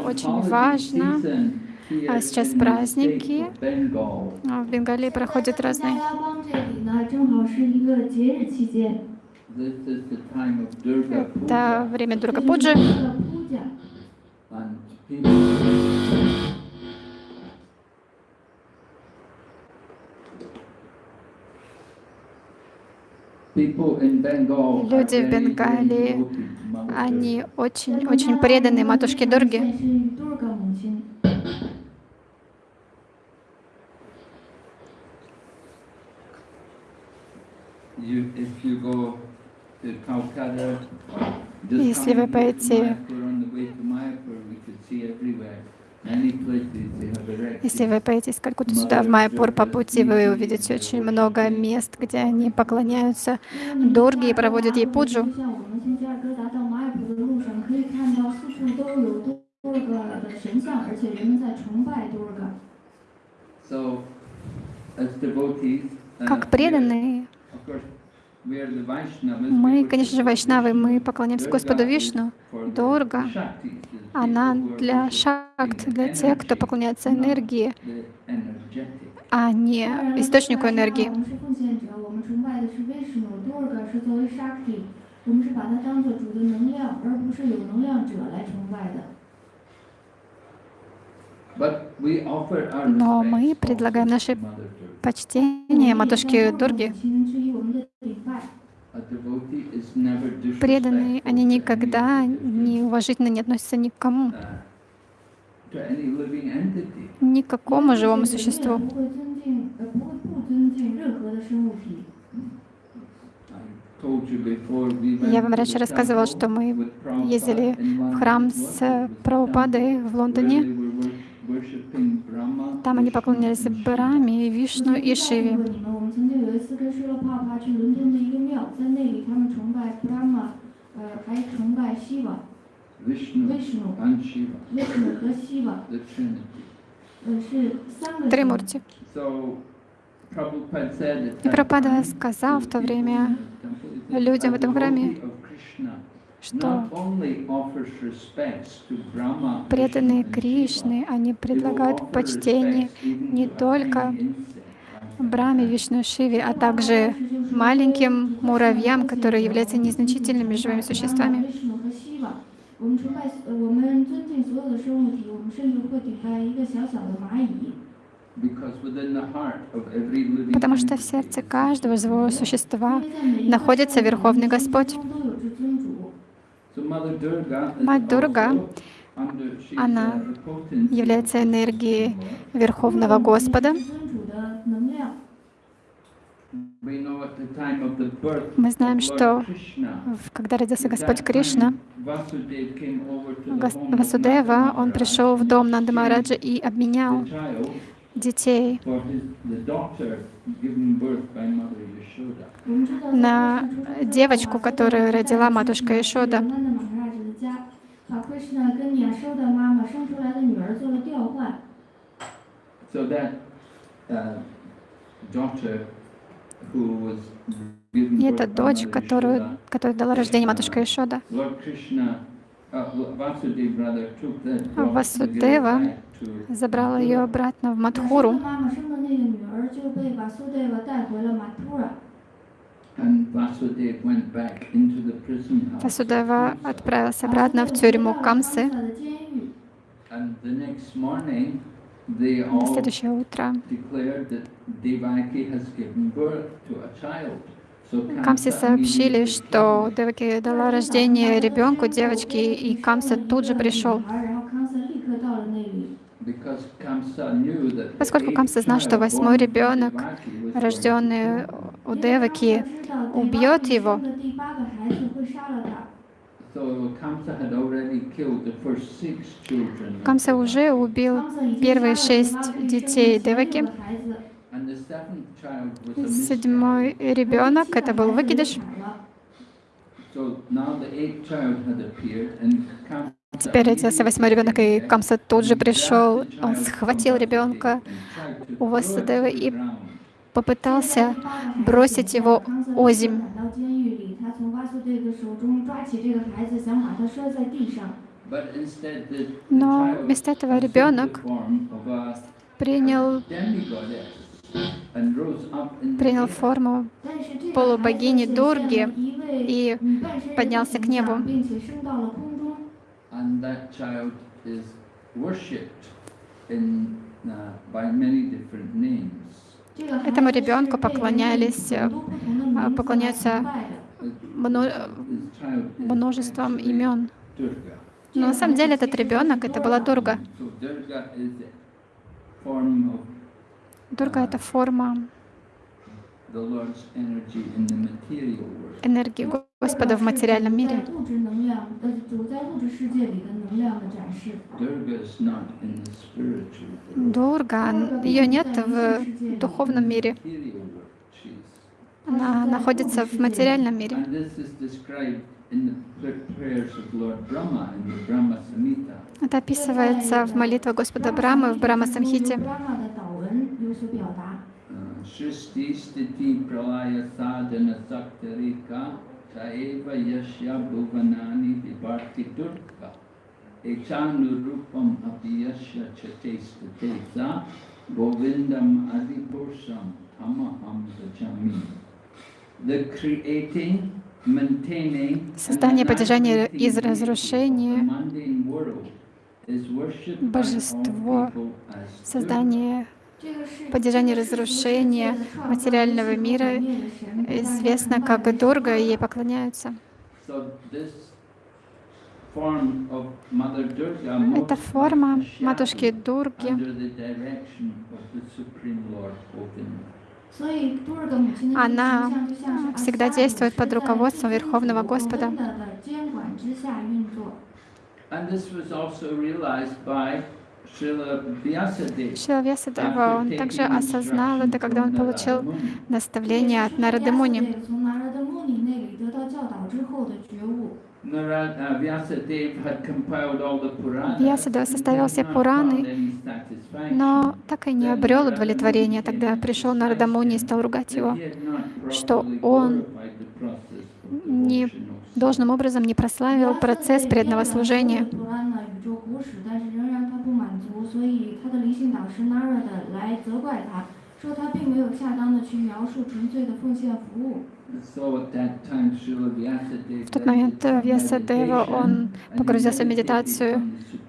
очень важно. А сейчас праздники. А в Бенгалии проходят разные. Это время Дургапуджи. Люди в Бенгалии, они очень-очень преданы матушке Дурге. Если вы пойдете если вы поедете сколько-то сюда в Майпур по пути, вы увидите очень много мест, где они поклоняются Дурге и проводят ей пуджу. Как преданные мы, конечно же, вайшнавы, мы поклоняемся Господу Вишну. Дурга. она для шакт, для тех, кто поклоняется энергии, а не источнику энергии. Но мы предлагаем нашей почтение матушки Дурги. Преданные, они никогда не уважительно не относятся ни к кому, ни к какому живому существу. Я вам раньше рассказывал, что мы ездили в храм с Прабхупадой в Лондоне, там они поклонялись Браме, Вишну и Шиве. Тримурти. И Пропада сказал в то время людям в этом храме, что преданные Кришны, они предлагают почтение не только Браме, Вишну, Шиве, а также маленьким муравьям, которые являются незначительными живыми существами. Потому что в сердце каждого живого существа находится Верховный Господь. Мать Дурга, она является энергией Верховного Господа. Мы знаем, что когда родился Господь Кришна, Васудева, он пришел в дом Нанды и обменял детей на девочку, которую родила матушка Ишода. И это дочь, которую, которую дала рождение матушка Ишода. Васудева забрал ее обратно в Мадхуру. Васудева отправился обратно в тюрьму Камсы. На следующее утро Камсы сообщили, что Деваки дала рождение ребенку, девочке, и Камса тут же пришел. Поскольку Камса знал, что восьмой ребенок, рожденный у Деваки, убьет его, Камса уже убил первые шесть детей Деваки. Седьмой ребенок, это был выкидыш. Теперь родился восьмой ребенок, и Камса тут же пришел, он схватил ребенка у васадева и попытался бросить его озим. Но вместо этого ребенок принял, принял форму полубогини Дурги и поднялся к небу and that child is worshipped in, uh, by many different names. Этому ребенку поклонялись, э, поклоняются множеством имен. Но на самом деле этот ребенок это была Дурга. Дурга это форма энергии Господа в материальном мире. Дурга, ее нет в духовном мире. Она находится в материальном мире. Это описывается в молитвах Господа Брамы в Брама Самхите. Шишти, пралая, садана, сактарика, Taeva yasya bhuvanani vivarti durga. Echanurupam abhyasya chatestuteza govindam adipursam tamaham sajami. The creating, maintaining, Создание поддержание из разрушения Божество, создание поддержание разрушения материального мира известно как Дурга, и ей поклоняются. Это форма матушки Дурги. Она всегда действует под руководством Верховного Господа. And this was Шила Вьясадева, он также осознал это, когда он получил наставление от Нарады Муни. Вьясадева составил все Пураны, но так и не обрел удовлетворение. Тогда пришел Нардамуни и стал ругать его, что он не, должным образом не прославил процесс преданного служения. 所以他的灵性导师 Narada 来责怪他，说他并没有恰当的去描述纯粹的奉献服务。 В тот момент э, Вьясадева, он погрузился в медитацию,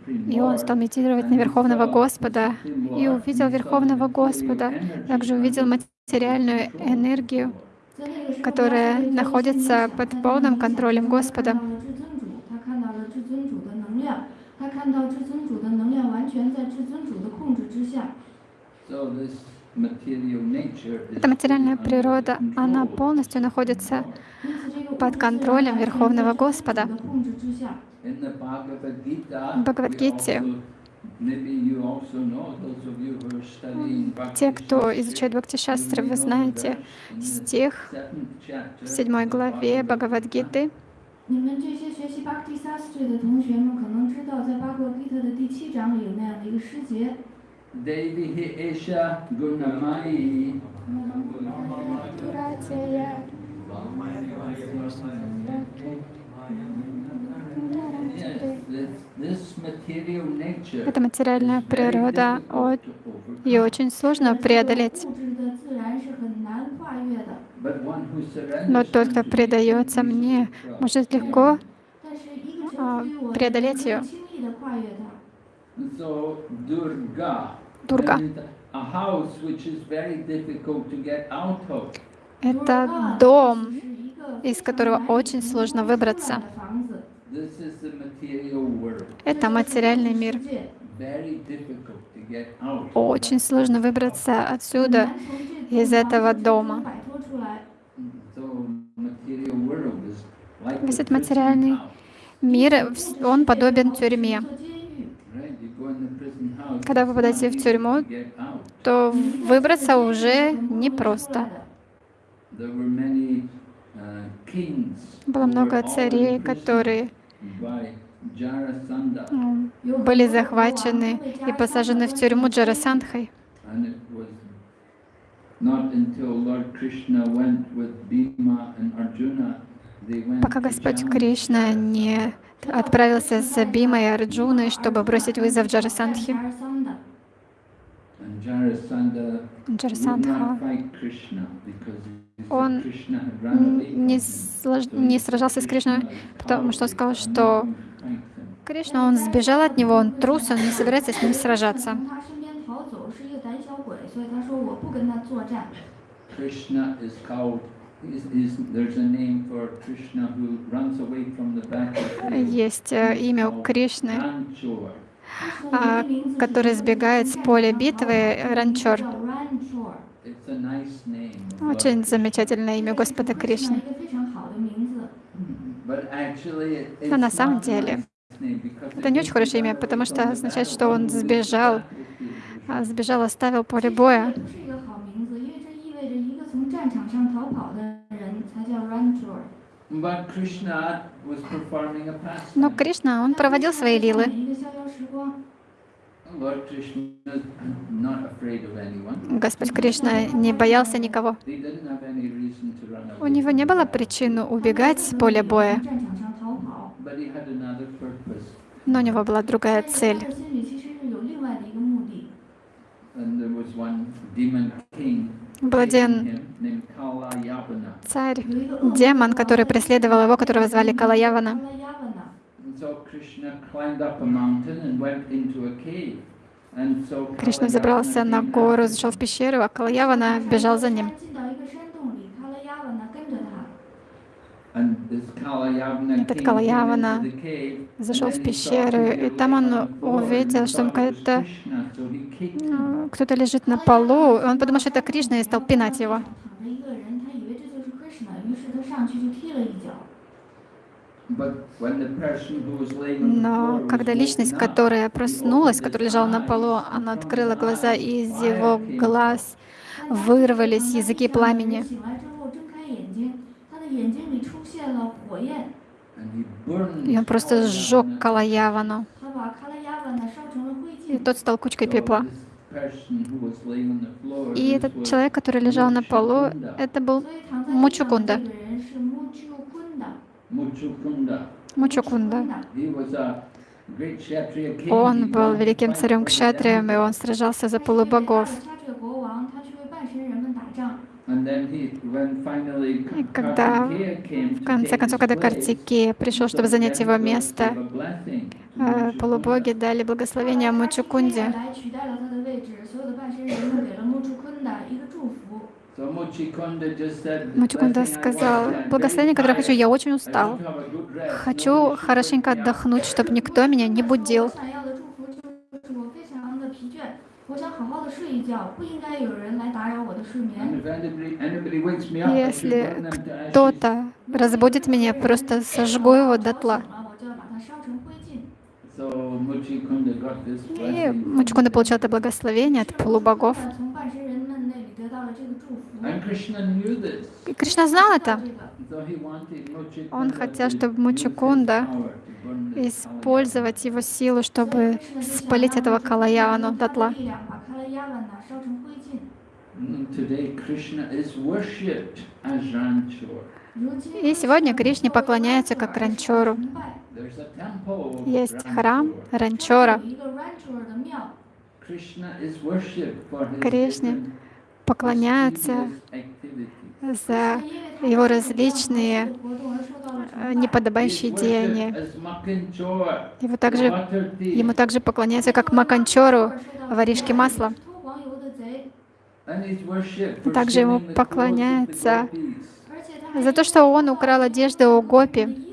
и он стал медитировать на Верховного Господа, и увидел Верховного Господа, также увидел материальную энергию, 在那个时候， которая 他是被 находится 教 под 训 полным 他 контролем Господа. 全在至尊主的控制之下。 Эта материальная природа, она полностью находится 因此，这个 под контролем Верховного Господа. 的控制之下。 В Бхагавад-гите Те, кто изучает Бхакти-шастры, вы знаете стих в седьмой главе Бхагавад-гиты. 你们这些学习 Bhakti Sastra 的同学们可能知道，在八国 Gita 的第七章里有那样的一个诗节。 Devi hi esha gunamai Yes, this, this material nature Эта материальная is very природа, difficult о- to overcome. ее очень сложно преодолеть. Но тот, кто предается мне, может легко а, преодолеть ее. Дурга. Это дом, из которого очень сложно выбраться. Это материальный мир. Очень сложно выбраться отсюда, из этого дома. Весь этот материальный мир, он подобен тюрьме. Когда вы попадаете в тюрьму, то выбраться уже непросто. Было много царей, которые были захвачены и посажены в тюрьму Джарасандхой. Пока Господь Кришна не отправился с Бимой и Арджуной, чтобы бросить вызов Джарасандхи. Джарасандха. Он не, слож... не сражался с Кришной, потому что он сказал, что Кришна, он сбежал от него, он трус, он не собирается с ним сражаться. 所以他说我不跟他作战。Krishna is called Есть э, имя у Кришны, а, который сбегает с поля битвы, Ранчор. Очень замечательное имя Господа Кришны. Mm-hmm. Но на самом деле это не очень хорошее имя, потому что означает, что он сбежал сбежал, оставил поле боя. Но Кришна, он проводил свои лилы. Господь Кришна не боялся никого. У него не было причин убегать с поля боя. Но у него была другая цель был один царь, демон, который преследовал его, которого звали Калаявана. Кришна забрался на гору, зашел в пещеру, а Калаявана бежал за ним. Этот Калаявана зашел в пещеру, и там он увидел, что какая-то ну, кто-то лежит на полу. Он подумал, что это Кришна, и стал пинать его. Но когда личность, которая проснулась, которая лежала на полу, она открыла глаза, и из его глаз вырвались языки пламени. И он просто сжег Калаявану. И тот стал кучкой пепла. И этот человек, который лежал на полу, это был Мучукунда. Мучукунда. Он был великим царем Кшатрием, и он сражался за полубогов. И когда, в конце концов, когда Картике пришел, чтобы занять его место, а, полубоги дали благословение Мучукунде. Мучукунда сказал, благословение, которое хочу, я очень устал. Хочу хорошенько отдохнуть, чтобы никто меня не будил. Если кто-то разбудит меня, просто сожгу его дотла. И Мучкунда получил это благословение от полубогов. И Кришна знал это. Он хотел, чтобы Мучикунда использовать его силу, чтобы спалить этого Калаяну дотла. И сегодня Кришне поклоняется как Ранчору. Есть храм Ранчора. Кришне поклоняются за его различные э, неподобающие деяния. Его также, ему также поклоняются как Маканчору, воришке масла. Также ему поклоняются за то, что он украл одежды у Гопи.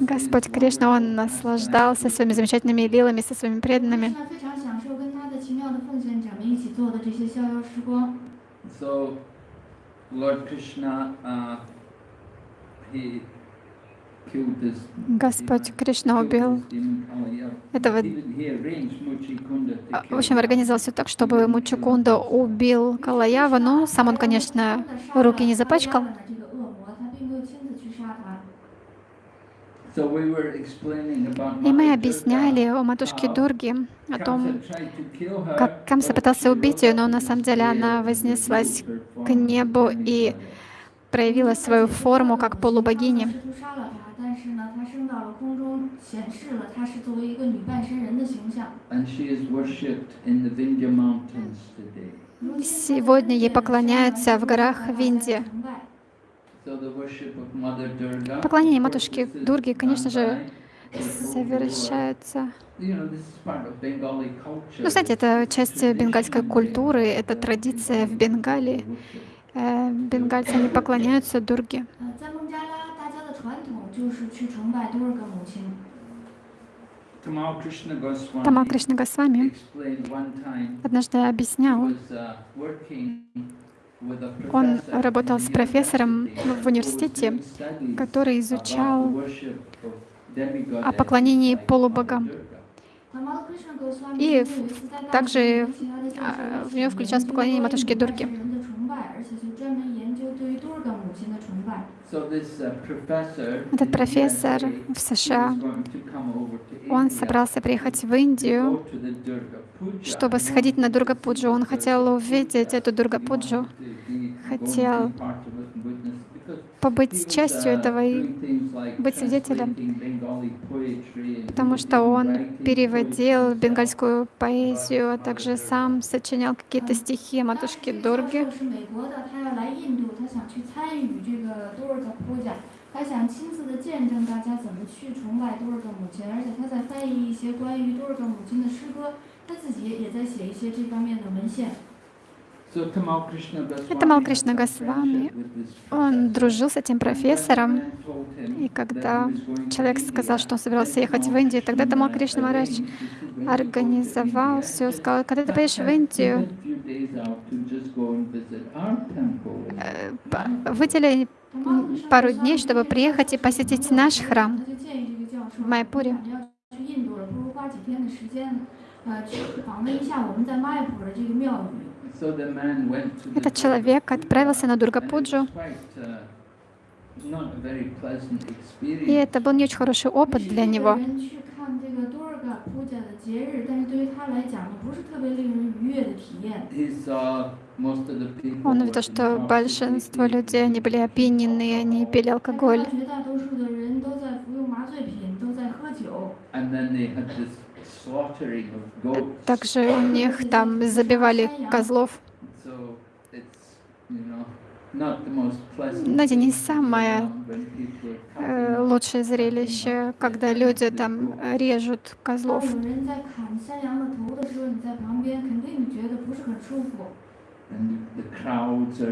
Господь Кришна, он наслаждался своими замечательными лилами со своими преданными. 做的这些逍遥时光。So, Lord Krishna, uh, he killed this. Господь Кришна убил oh, этого. А, в общем, организовал все так, чтобы Мучикунда убил Калаява, но сам он, конечно, руки не запачкал. И мы объясняли о матушке Дурги о том, как Камса пытался убить ее, но на самом деле она вознеслась к небу и проявила свою форму как полубогини. Сегодня ей поклоняются в горах Винди. Поклонение матушке Дурги, конечно же, совершается. Ну, знаете, это часть бенгальской культуры, это традиция в Бенгалии. Э, бенгальцы не поклоняются Дурге. Тамал Кришна Госвами однажды объяснял, он работал с профессором в университете, который изучал о поклонении полубогам. И также а, в него включалось поклонение матушке Дурги. Этот профессор в США, он собрался приехать в Индию, чтобы сходить на Дургапуджу. Он хотел увидеть эту Дургапуджу, хотел побыть частью этого и быть свидетелем, потому что он переводил бенгальскую поэзию, а также сам сочинял какие-то стихи матушки Дурги. Он это Малкришна Госвами. Он дружил с этим профессором. И когда человек сказал, что он собирался ехать в Индию, тогда Тамал Кришна Марач организовал все, сказал, когда ты поедешь в Индию, э, выдели пару дней, чтобы приехать и посетить наш храм в Майпуре. Этот человек отправился на Дургапуджу. И это был не очень хороший опыт для него. Он увидел, что большинство людей, они были опьянены, они пили алкоголь. Также у них там забивали козлов. Ну, Знаете, не самое э, лучшее зрелище, когда люди там режут козлов.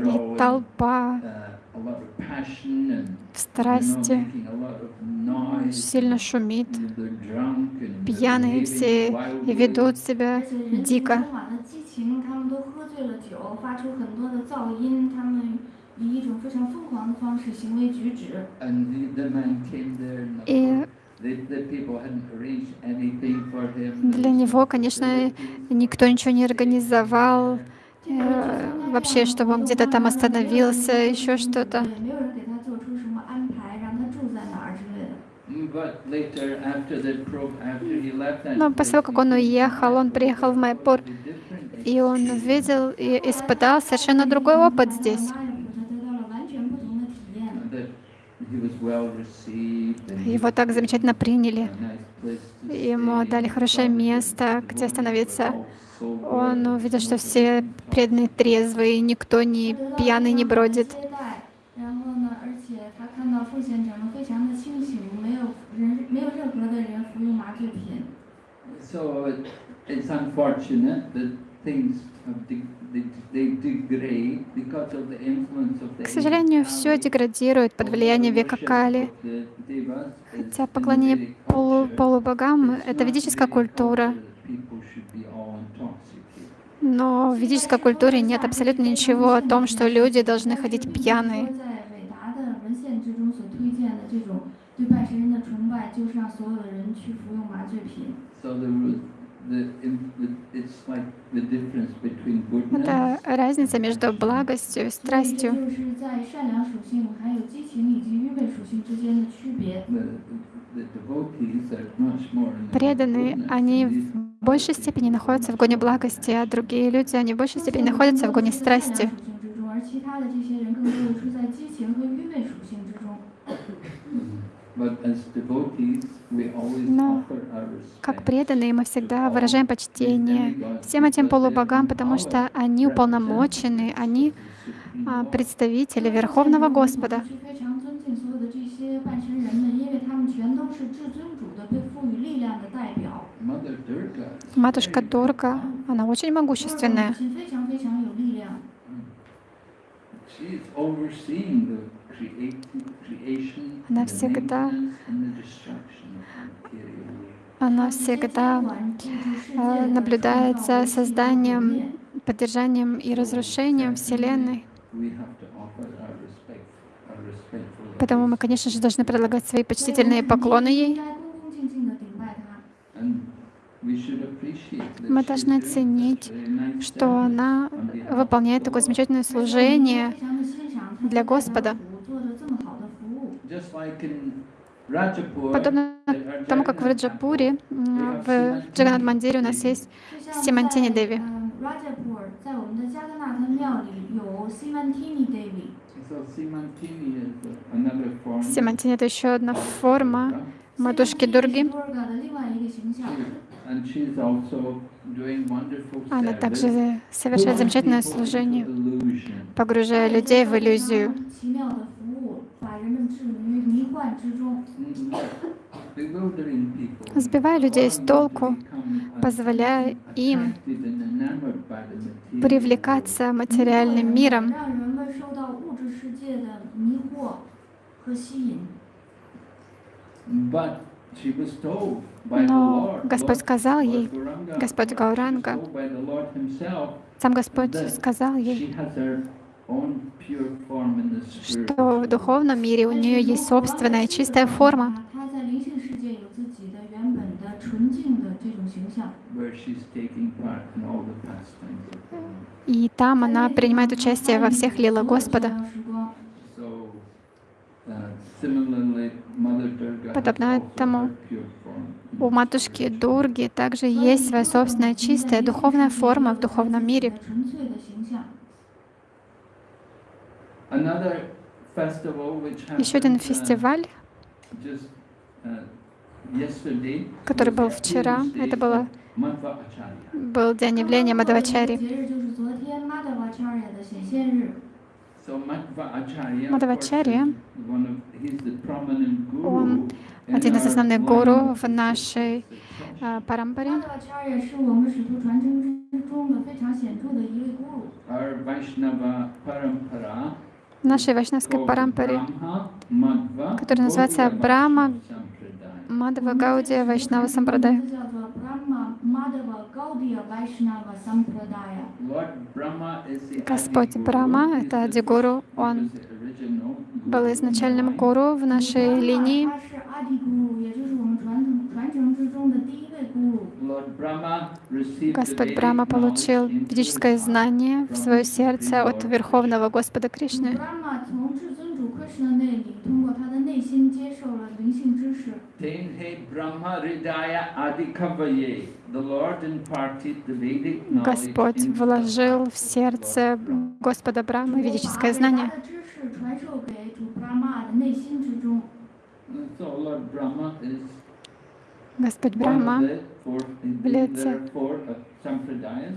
И толпа в страсти, сильно шумит, пьяные все и ведут себя дико. И для него, конечно, никто ничего не организовал, Э, вообще, чтобы он где-то там остановился, еще что-то. Но ну, после того, как он уехал, он приехал в Майпур, и он увидел и испытал совершенно другой опыт здесь. Его так замечательно приняли. Ему дали хорошее место, где остановиться. Он увидел, что все преданные трезвые, никто не пьяный не бродит. К сожалению, все деградирует под влиянием века Кали. Хотя поклонение полу полубогам — это ведическая культура. Но в ведической культуре нет абсолютно ничего о том, что люди должны ходить пьяные. Это разница между благостью и страстью. Преданные, они в большей степени находятся в гоне благости, а другие люди, они в большей степени находятся в гоне страсти. Но как преданные мы всегда выражаем почтение всем этим полубогам, потому что они уполномочены, они а, представители Верховного Господа. Матушка Дорга, она очень могущественная. Она всегда, она всегда наблюдает за созданием, поддержанием и разрушением Вселенной. Поэтому мы, конечно же, должны предлагать свои почтительные поклоны ей. Мы должны ценить, что она выполняет такое замечательное служение для Господа. Подобно тому, как в Раджапуре, в Джаганат Мандире у нас есть Симантини Деви. Симантини — это еще одна форма матушки Дурги. Она также совершает замечательное служение, погружая людей в иллюзию. Сбивая людей с толку, позволяя им привлекаться материальным миром. But но Господь сказал ей, Господь Гауранга, сам Господь сказал ей, что в духовном мире у нее есть собственная чистая форма, и там она принимает участие во всех лилах Господа. Подобно этому у матушки Дурги также есть своя собственная чистая духовная форма в духовном мире. Еще один фестиваль, который был вчера, это было, был день явления Мадавачари. Мадхавачарья, он один из основных гуру в нашей э, парампаре. В нашей вайшнавской парампаре, которая называется Брама Мадва Гаудия Вайшнава Сампрадай. Господь Брахма, это Адигуру, он был изначальным гуру в нашей линии. Господь Брама получил ведическое знание в свое сердце от Верховного Господа Кришны. Кришна 那里，通过他的内心接受了灵性知识。Tenhe Brahma Hridaya Adikavaye. Господь вложил в сердце Господа Брахмы ведическое знание. Господь Брахма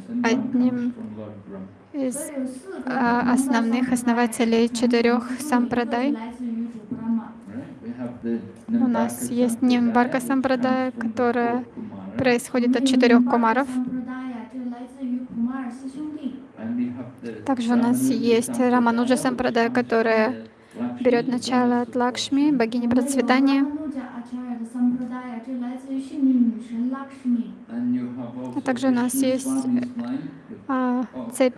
в одним из а, основных основателей четырех сампрадай. У нас есть Нимбарка сампрадая, которая происходит от четырех кумаров. Также у нас есть Рамануджа сампрадая, которая берет начало от Лакшми, богини процветания. А также у нас есть а, цепь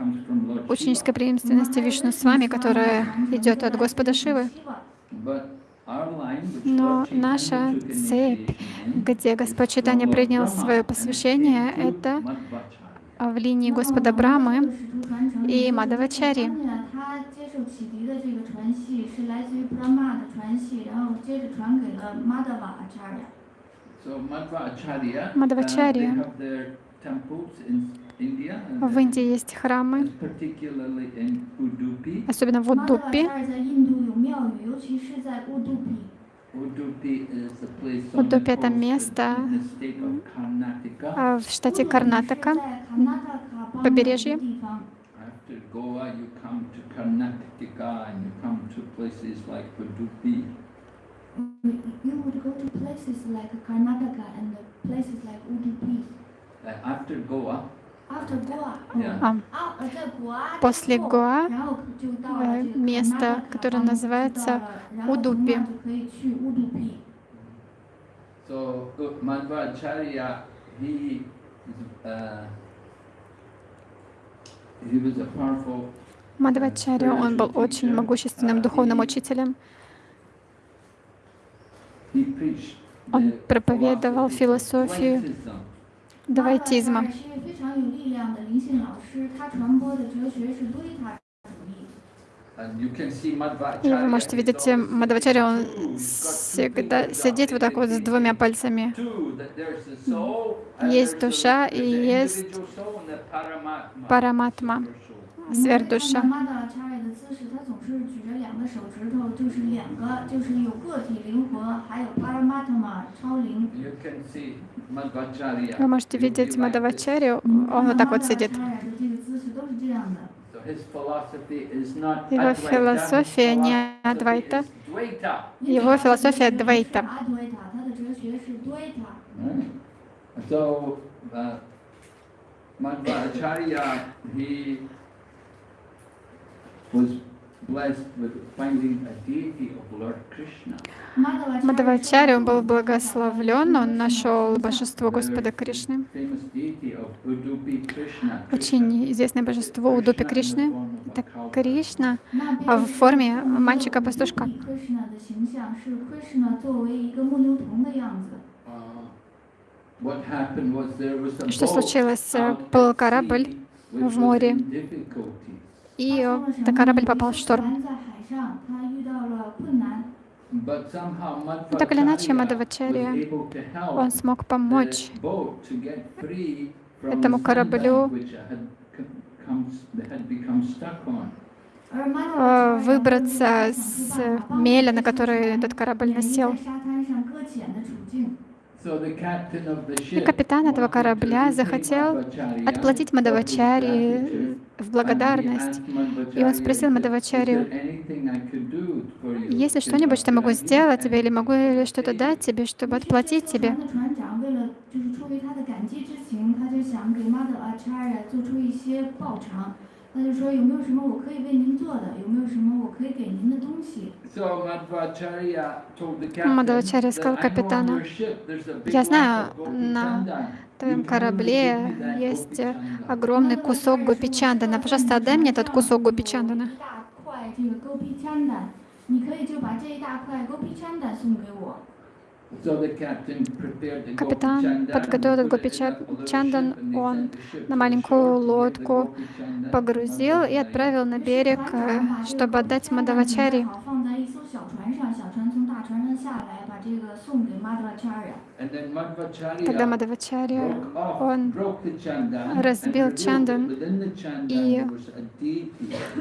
ученической преемственности Вишну с вами, которая идет от Господа Шивы. Но наша цепь, где Господь Читания принял свое посвящение, это в линии Господа Брамы и Мадавачари. Мадавачарья. Мадвачарья. В Индии есть храмы, особенно в Удупи. Удупи — это место а, в штате Карнатака, побережье. Goa, you come to Karnataka and you come to places like Padupi you would go to places like Karnataka and places like Udupi. After Goa. After Goa. Yeah. А. После Гоа да, место, которое называется Удупи. So, Madhvacharya, he, uh, he was a powerful Мадхавачарья, он был очень могущественным духовным учителем. Он проповедовал философию давайтизма. И вы можете видеть, Мадвачари, он всегда сидит вот так вот с двумя пальцами. Есть душа и есть параматма. Сверхдуша. Вы можете видеть Мадавачарию, он вот так вот сидит. Его философия не Адвайта, его философия Двайта. So, Мадавачари, он был благословлен, он нашел божество Господа Кришны. Очень известное божество Удупи Кришны. Это Кришна а в форме мальчика-пастушка. Что случилось? Был корабль в море и этот корабль попал в шторм. Но ну, так или иначе, Мадавачарья, он смог помочь этому кораблю э, выбраться с меля, на который этот корабль насел. И капитан этого корабля захотел отплатить Мадавачари в благодарность. И он спросил Мадавачари, есть ли что-нибудь, что могу сделать тебе, или могу ли что-то дать тебе, чтобы отплатить тебе? 船的船长为了就是出于他的感激之情，他就想给 Mother Acharya 做出一些报偿。他就说有没有什么我可以为您做的？有没有什么我可以给您的东西？ So Madhvacharya told the captain Мадхвачарья сказал that I know on капитану, your ship there's a big «Я lump знаю, of на Gopichandan. В твоем You can корабле give me that есть э, Gopichandan." огромный кусок гопичандана. Пожалуйста, отдай мне этот кусок гопичандана. 一大块这个 Gopi Chandan，你可以就把这一大块 Gopi Chandan 送给我。 Капитан подготовил and they он на маленькую лодку погрузил и отправил на берег, э, чтобы отдать Мадавачари. Тогда Мадхавачарья, он разбил чандан и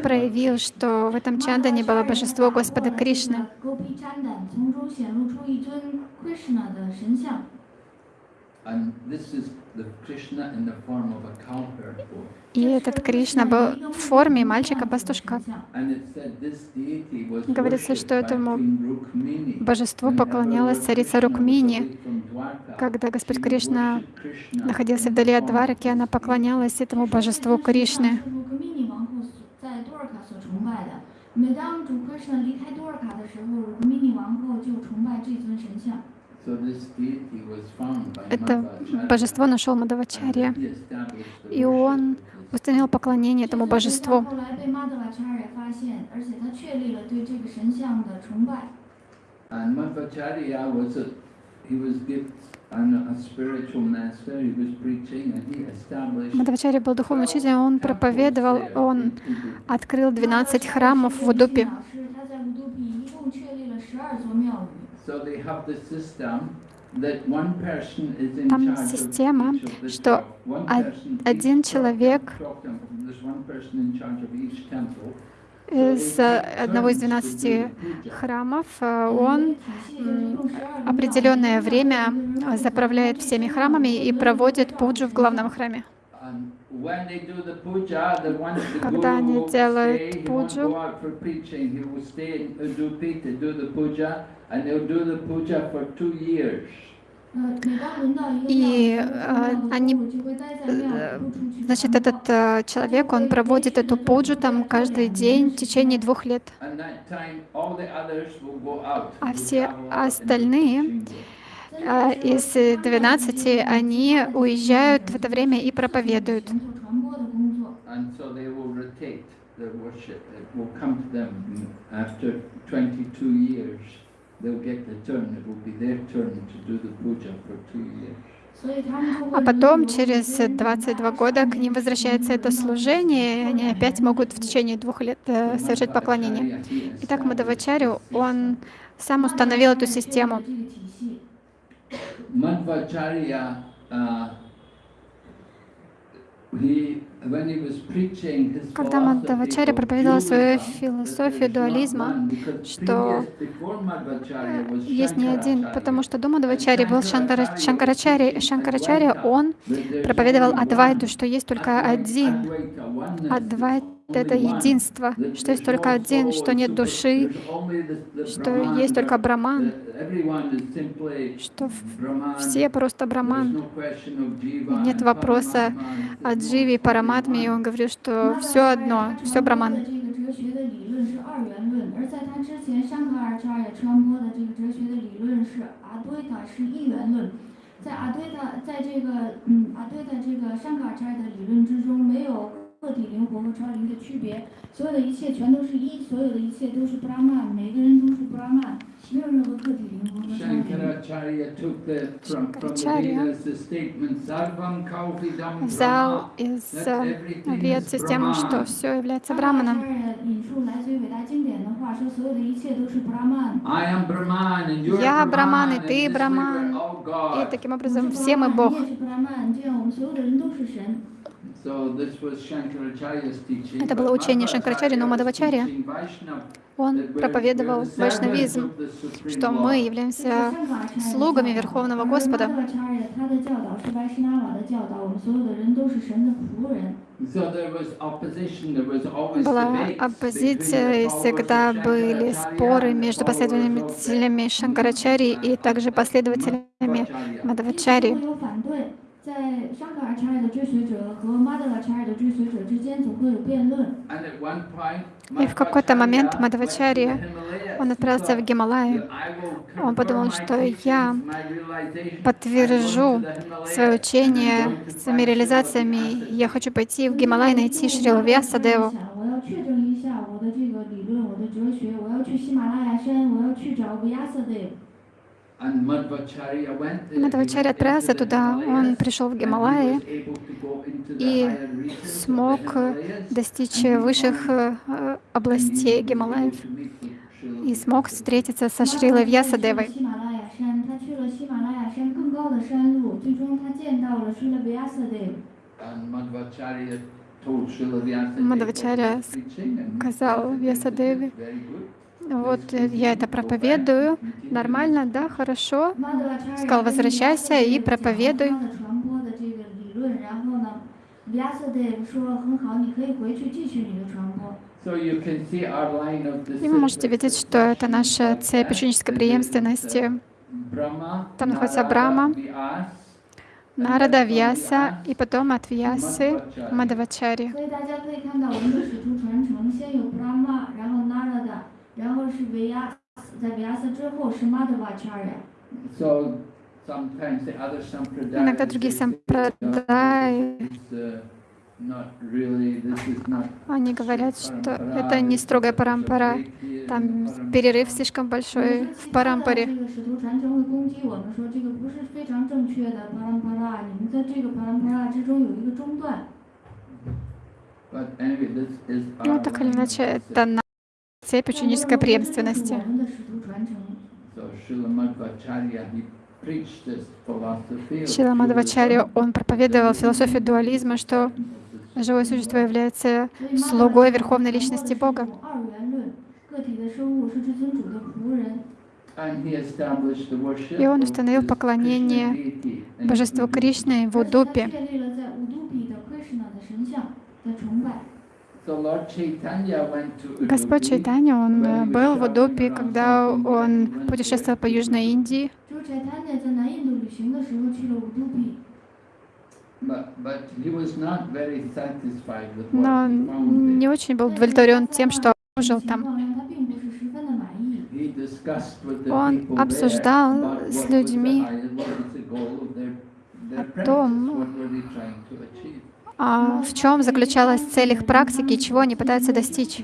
проявил, что в этом чандане было божество Господа Кришны. И этот Кришна был в форме мальчика-пастушка. Говорится, что этому божеству поклонялась царица Рукмини. Когда Господь Кришна находился вдали от Двараки, она поклонялась этому божеству Кришны. 是卢 это божество нашел Мадавачарья, и он установил поклонение этому божеству. Мадавачарья был духовным учителем, он проповедовал, он открыл 12 храмов в Удупе. Там система, что один человек из э, одного из 12 храмов. Э, он определенное время э, заправляет всеми храмами и проводит пуджу в главном храме. Когда они делают пуджу, и э, а, они, э, значит, этот э, человек, он проводит эту пуджу там каждый день в течение двух лет. А все остальные а, из э, 12 они уезжают в это время и проповедуют. А потом, через 22 года, к ним возвращается это служение, и они опять могут в течение двух лет э, совершать поклонение. Итак, Мадавачарю, он сам установил эту систему. Madhvacharya, uh, he Когда Мадхавачарья проповедовал свою философию дуализма, что есть не один, потому что до Мадхавачарьи был Шанкара, Шанкарачарья, Шанкарачарья, он проповедовал Адвайту, что есть только один. Адвайт — это единство, что есть только один, что нет души, что есть только Браман, что все просто Браман. Нет вопроса о Дживе и all Параматме, и он говорил, что все одно, все Браман. 这个哲学的理论是二元论，而在他之前，香卡尔查也传播的这个哲学的理论是阿堆塔是一元论。在阿堆塔，在这个嗯阿堆塔这个香卡尔查的理论之中，没有个体灵魂和超灵的区别，所有的一切全都是一，所有的一切都是布拉曼，每个人都是布拉曼，没有任何个体灵魂和超灵。 Shankaracharya took the, from, from the Shankaracharya Vedas the statement Sarvam Kalvidam Взял Brahma, из that э, everything вед is систему, что Brahman. все является 香卡尔 Браманом. 查引述来自于伟大经典的话，说所有的一切都是布拉曼。 I am Brahman and you're Я Brahman, и and ты this way we're Brahman. all И God. таким 我 образом 是 все мы 布拉曼 Бог. Это было учение Шанкарачарьи, но Мадавачарья, он проповедовал вайшнавизм, что мы являемся слугами Верховного Господа. Была оппозиция, и всегда были споры между последователями Шанкарачари и также последователями Мадавачари. 一直 Мадхавачари. 会有反对，在香卡尔查尔的追随者和玛德瓦查尔的追随者之间总会有辩论。 And at one point, И в какой-то момент Madhvacharya Мадхавачарья, went to the Himalayas. он He отправился в thought Гималаи. that I will Он подумал, confirm my что teachings, я my realization. подтвержу I'm going to the Himalayas свое and I'm учение going to своими find реализациями. Srila Я хочу пойти в Гималай найти Шрила Вьясадеву. Мадхвачарья отправился туда, он пришел в Гималаи э, и смог достичь высших областей Гималаев и смог встретиться со Шрилой Вьясадевой. Мадхвачарья сказал Вьясадеве, вот э, я это проповедую, нормально, да, хорошо. Сказал, возвращайся и проповедуй. И вы можете видеть, что это наша цепь ученической преемственности. Там находится Брама, Нарада Вьяса и потом от Вьясы Мадавачари. 然后是维亚斯，在维亚斯之后是马德瓦查尔。 So sometimes the other sampradayas Иногда другие they say, сампрадаи, "It's, uh, not really, this is not они говорят, что парампара, это не this строгая is a парампара. break here in Там парампара." перерыв слишком большой в парампаре. 这个使徒传承会攻击我们说这个不是非常正确的巴拉巴拉，你们在这个巴拉巴拉之中有一个中断。 But anyway, this is Ну, our так или line of иначе, discipleship. это на Цепь ученической преемственности. Шила Мадхавачарья, он проповедовал философию дуализма, что живое существо является слугой Верховной Личности Бога. И он установил поклонение Божеству Кришны в Удупе. Господь Чайтанья, он э, был в Удупе, когда он путешествовал по Южной Индии. Но не очень был удовлетворен тем, что жил там. Он обсуждал с людьми о том, а в чем заключалась цель их практики и чего они пытаются достичь.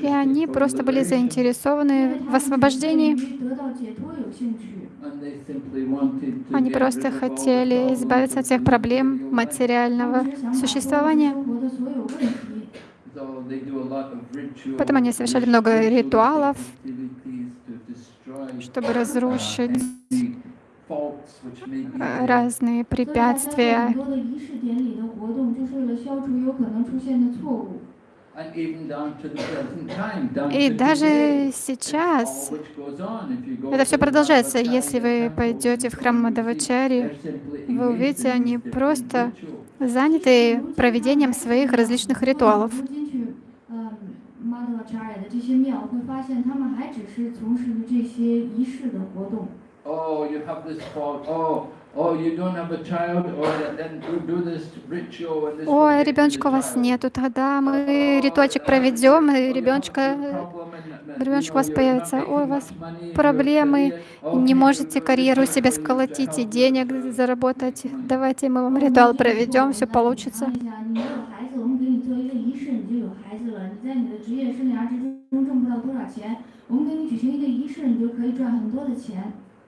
И они просто были заинтересованы в освобождении. Они просто хотели избавиться от всех проблем материального существования. Потом они совершали много ритуалов, чтобы разрушить any faults which may be э, there. разные 所以大家做很 препятствия. 多的仪式典礼的活动，就是为了消除有可能出现的错误。 And even down to the present time, down И to даже today, it's сейчас all which goes on. If you go это to все the продолжается. Madhvacharya Если вы temple, пойдете в храм you see Мадавачари, they're simply вы engaged увидите, in они these different просто rituals. заняты проведением своих различных ритуалов. 如今去呃马德瓦查尔的这些庙，会发现他们还只是从事于这些仪式的活动。 Oh, you have this fault. Oh, oh, you don't have a child. Oh, then you do this ritual and this. will Ой, ребеночка у вас нету, тогда мы ритуальчик проведем, и ребеночка, ребеночек у вас появится. Ой, у вас проблемы, не можете карьеру себе сколотить и денег заработать. Давайте мы вам ритуал проведем, все получится.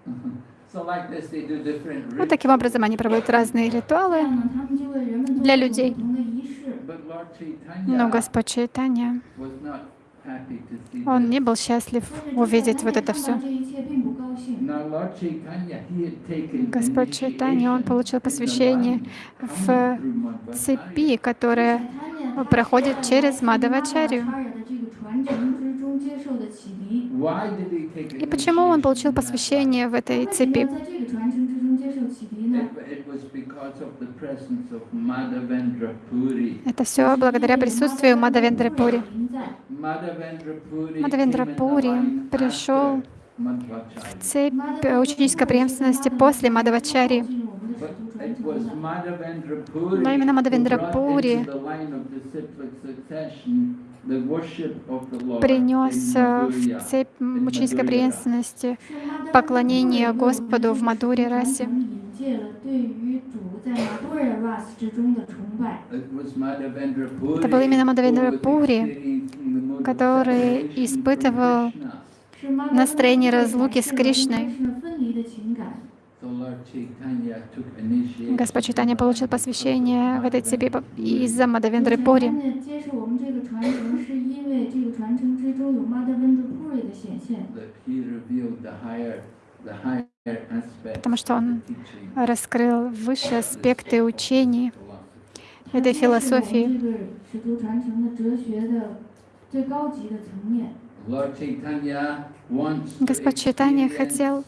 Вот ну, таким образом они проводят разные ритуалы для людей. Но Господь Чайтанья, он не был счастлив увидеть вот это все. Господь Чайтанья, он получил посвящение в цепи, которая проходит через Мадавачарю. И почему он получил посвящение в этой цепи? Это все благодаря присутствию Мадавендры Пури. Мадавендра Пури пришел в цепь ученической преемственности после Мадавачари. Но именно Мадавендра Пури принес э, в цепь ученической преемственности поклонение Господу в Мадуре расе. Это был именно Мадавендра Пури, который испытывал настроение разлуки с Кришной. Господь Читания получил посвящение в этой цепи из-за Мадавендры Пури. Потому что он раскрыл высшие аспекты учений этой философии. Господь Читания хотел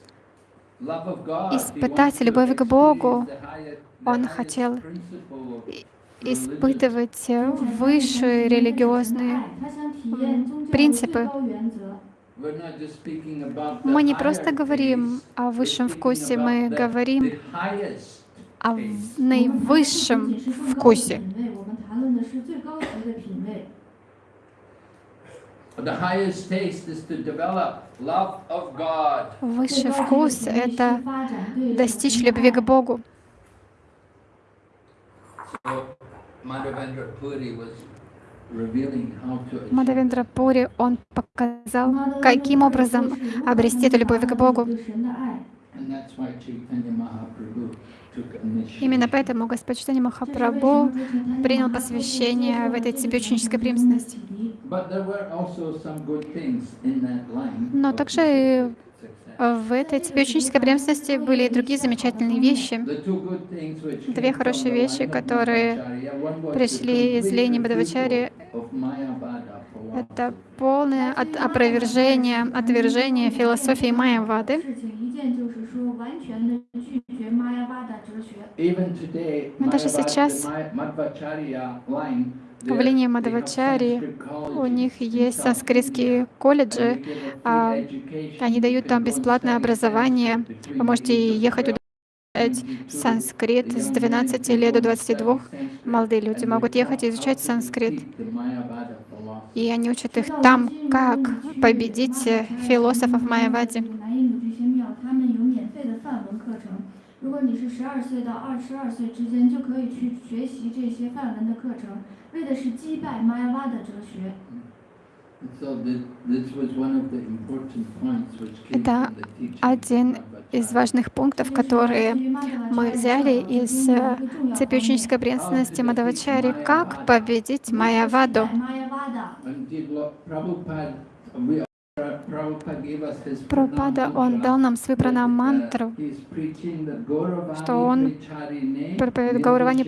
испытать любовь к Богу. Он хотел испытывать высшие религиозные принципы. Мы не просто говорим о высшем вкусе, мы говорим о наивысшем вкусе. Высший вкус — это достичь любви к Богу. Мадавендра Пури, он показал, каким образом обрести эту любовь к Богу. Именно поэтому Господь Читани Махапрабху принял посвящение в этой цепечнической преемственности. Но также в этой биохимической преемственности были и другие замечательные вещи. Две хорошие вещи, которые пришли из Лени Бадавачари. Это полное от опровержение, отвержение философии Майявады. Мы даже сейчас в линии Мадавачари у них есть санскритские колледжи, а, они дают там бесплатное образование. Вы можете ехать туда санскрит с 12 лет до 22. Молодые люди могут ехать и изучать санскрит. И они учат их там, как победить философов Майавади. 果你是十二岁到二十二岁之间，就可以去学习这些梵文的课程，为的是击败玛雅巴的哲学。 And So thi- this was one of the important points which came Это from the teaching один of из Madhvacharya. важных пунктов, которые мы взяли из э, цепи ученической преемственности Мадавачари, как победить Майяваду. Прабхупада, он дал нам uh, preaching the Gauravani что он проповедует Гауравани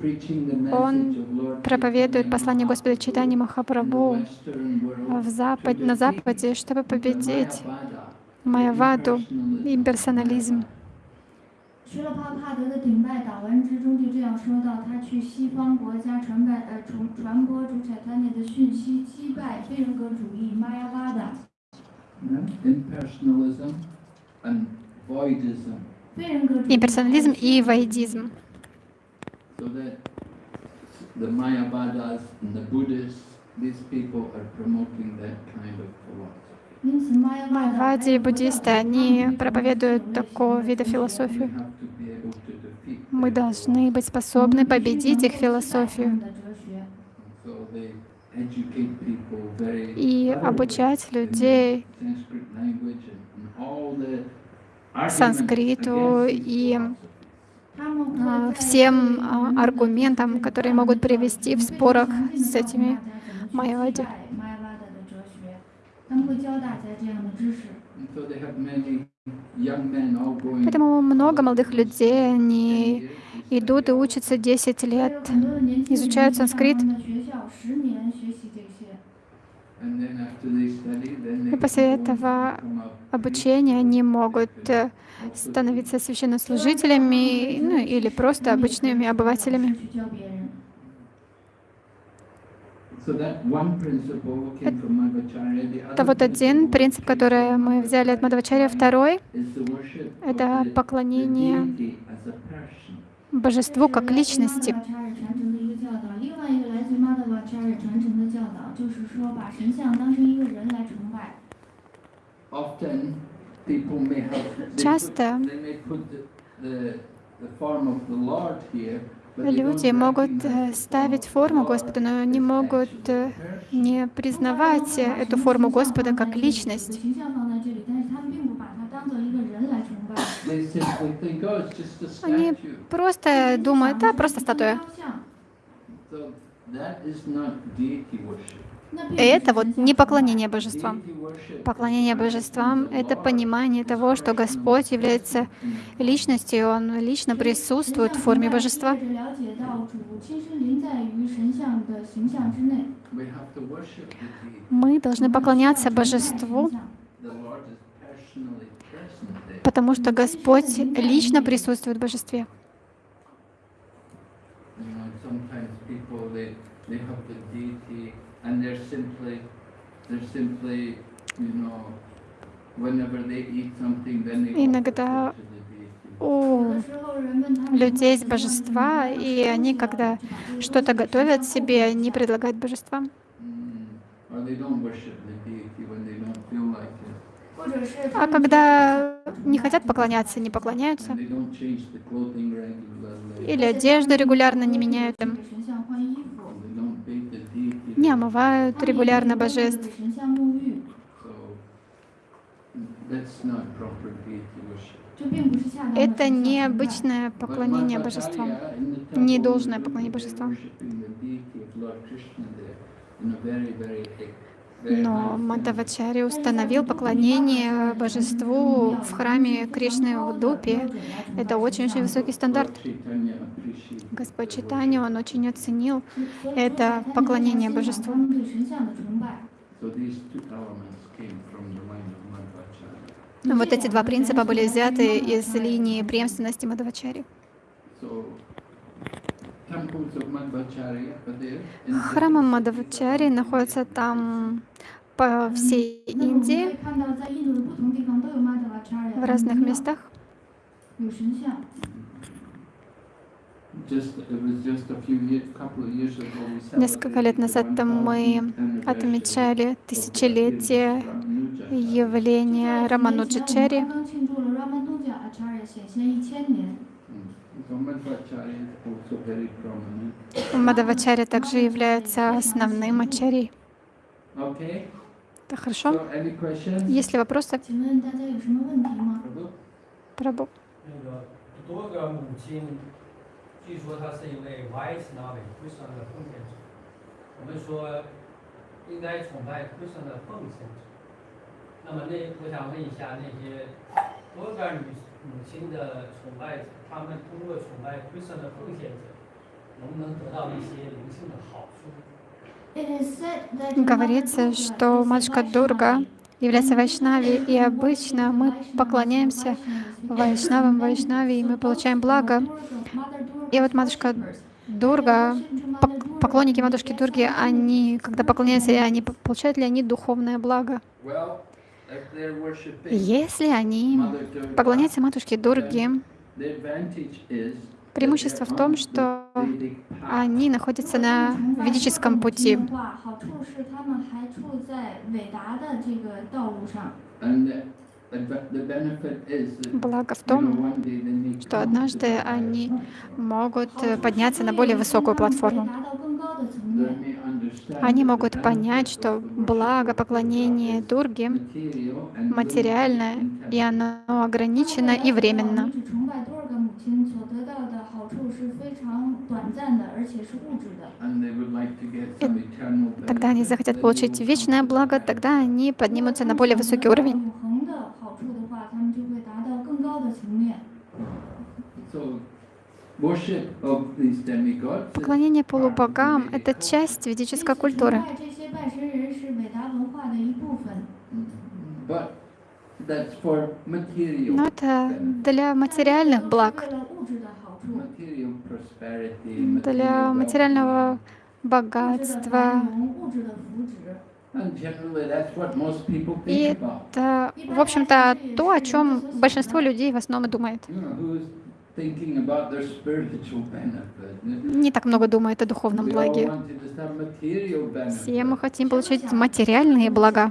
preaching the Он проповедует послание Господа the Махапрабху в Запад, на Западе, чтобы победить Майяваду, impersonalism, имперсонализм. 施勒帕帕德的顶拜祷文之中就这样说到，他去西方国家传拜呃传传播主产丹涅的讯息，击败非人格主义玛雅巴达。 Yeah, impersonalism and voidism. 非人格主义。 Имперсонализм и вайдизм. So that the Mayavadas and the Buddhists, these people are promoting that kind of philosophy. 因此，玛雅巴达Майявади и буддисты, они проповедуют такого вида We философию. мы должны быть способны победить их философию и обучать людей санскриту и а, всем а, аргументам, которые могут привести в спорах с этими майвади. Поэтому много молодых людей, они идут и учатся 10 лет, изучают санскрит. И после этого обучения они могут э, становиться священнослужителями ну, или просто обычными обывателями. Это вот один принцип, который мы взяли от Мадхавачарья. Второй — это поклонение божеству как личности. Часто Люди могут э, ставить форму Господа, но не могут э, не признавать э, эту форму Господа как личность. Они просто думают, да, просто статуя. Это вот не поклонение божествам. Поклонение божествам — это понимание того, что Господь является личностью, Он лично присутствует в форме божества. Мы должны поклоняться божеству, потому что Господь лично присутствует в божестве. They have the deity and they're simply, they're simply, you know, whenever they eat something, then they Иногда у людей есть божества, и они, когда что-то готовят себе, они предлагают божествам. Mm. А когда не хотят поклоняться, не поклоняются. Или одежду регулярно не меняют. Им не омывают регулярно божеств. Это необычное поклонение божествам, не должное поклонение божествам. Но Мадавачари установил поклонение божеству в храме Кришны в Дупе. Это очень-очень высокий стандарт. Господь Читани, он очень оценил это поклонение божеству. Вот эти два принципа были взяты из линии преемственности Мадавачари. Храмы Мадавачари находятся там по всей Индии, в разных местах. Несколько лет назад там мы отмечали тысячелетие явления Рамануджачари. Мадавачари также является основным ачарьей. Okay, Это хорошо? so any questions? Есть ли вопросы? 请问大家有什么问题吗？ Prabhu? Прабу. 那个多个母亲，据说她是一位 Vaishnava 归顺的奉献者。我们说应该崇拜归顺的奉献者。那么那我想问一下，那些多个女母亲的崇拜者， 她们通过崇拜归顺的奉献者，能不能得到一些灵性的好处？ It is said that Говорится, Mother что Durga is a матушка Дурга Vaishnavi. является вайшнави, и обычно мы поклоняемся вайшнавам, вайшнави, и мы получаем благо. И вот матушка Дурга, пок- поклонники матушки Дурги, они, когда поклоняются, они п- получают ли они духовное благо? Well, if they're worshipping Если они Mother Durga, поклоняются матушке Дурги, Преимущество в том, что они находятся на ведическом пути. Благо в том, что однажды они могут подняться на более высокую платформу они могут понять, что благо поклонение Дурги материальное и оно ограничено и временно. И тогда они захотят получить вечное благо, тогда они поднимутся на более высокий уровень. Поклонение полубогам — это часть ведической культуры. Но это для материальных благ, для материального богатства. И это, в общем-то, то, о чем большинство людей в основном и думает не так много думает о духовном благе. Все мы хотим получить материальные блага.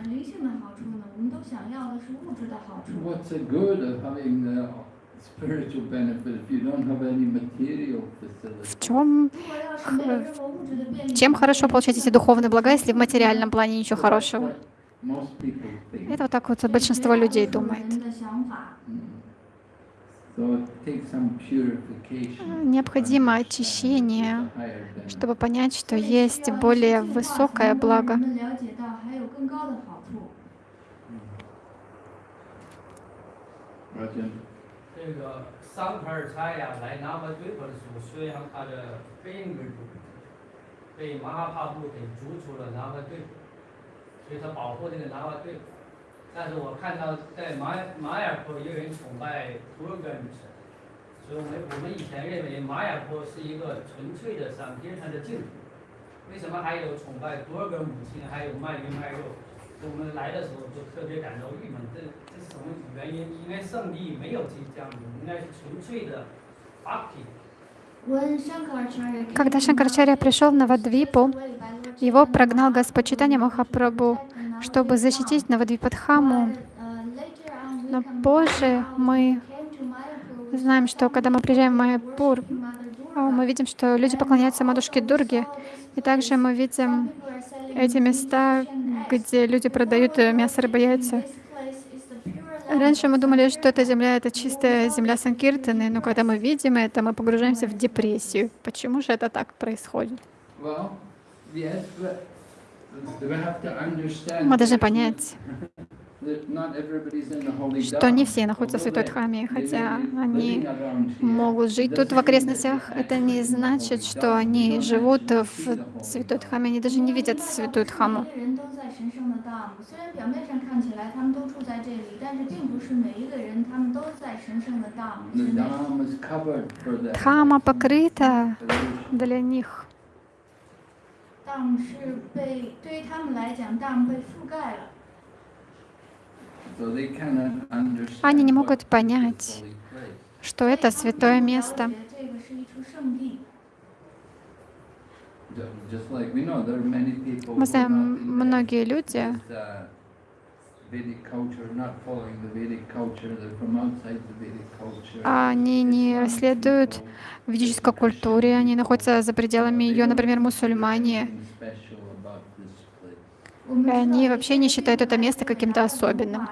В чем, чем хорошо получать эти духовные блага, если в материальном плане ничего хорошего? Это вот так вот большинство людей думает. А, необходимо очищение, чтобы понять, что есть более высокое благо. Thank. 但是我看到在马马雅坡有人崇拜多个女神，所以我们我们以前认为马雅坡是一个纯粹的上天上的净土，为什么还有崇拜多个母亲，还有卖鱼卖肉？我们来的时候就特别感到郁闷，这这是什么原因？应该圣地没有这样子，应该是纯粹的 bhakti。 When Shankaracharya came Когда to Шанкарачарья Navadvip, пришел в Навадвипу, especially led by Lord его Chaitanya прогнал Mahaprabhu Господь Читания to Махапрабху, protect the чтобы защитить. Навадвипадхаму. Но позже мы знаем, что когда мы приезжаем в Майяпур, а, мы видим, что люди поклоняются матушке Дурге, и также мы видим эти места, где люди продают э, мясо, рыбу, яйца. Раньше мы думали, что эта земля — это чистая земля Санкиртаны, но когда мы видим это, мы погружаемся в депрессию. Почему же это так происходит? well, yes, but we have to understand мы должны понять, что не все находятся в Святой Дхаме, хотя они могут жить тут в окрестностях. Это не значит, что они живут в Святой Дхаме, они даже не видят Святую Дхаму. Дхама покрыта для них. 大姆是被对于他们来讲，大姆被覆盖了。 So they cannot understand Они не what могут is понять, this holy place. что это святое место. 这个是一处圣地。 Ju- Just like we know, there are many people Мы who are знаем, not in the- многие люди, они не следуют ведической культуре, они находятся за пределами ее, например, мусульмане. И они вообще не считают это место каким-то особенным.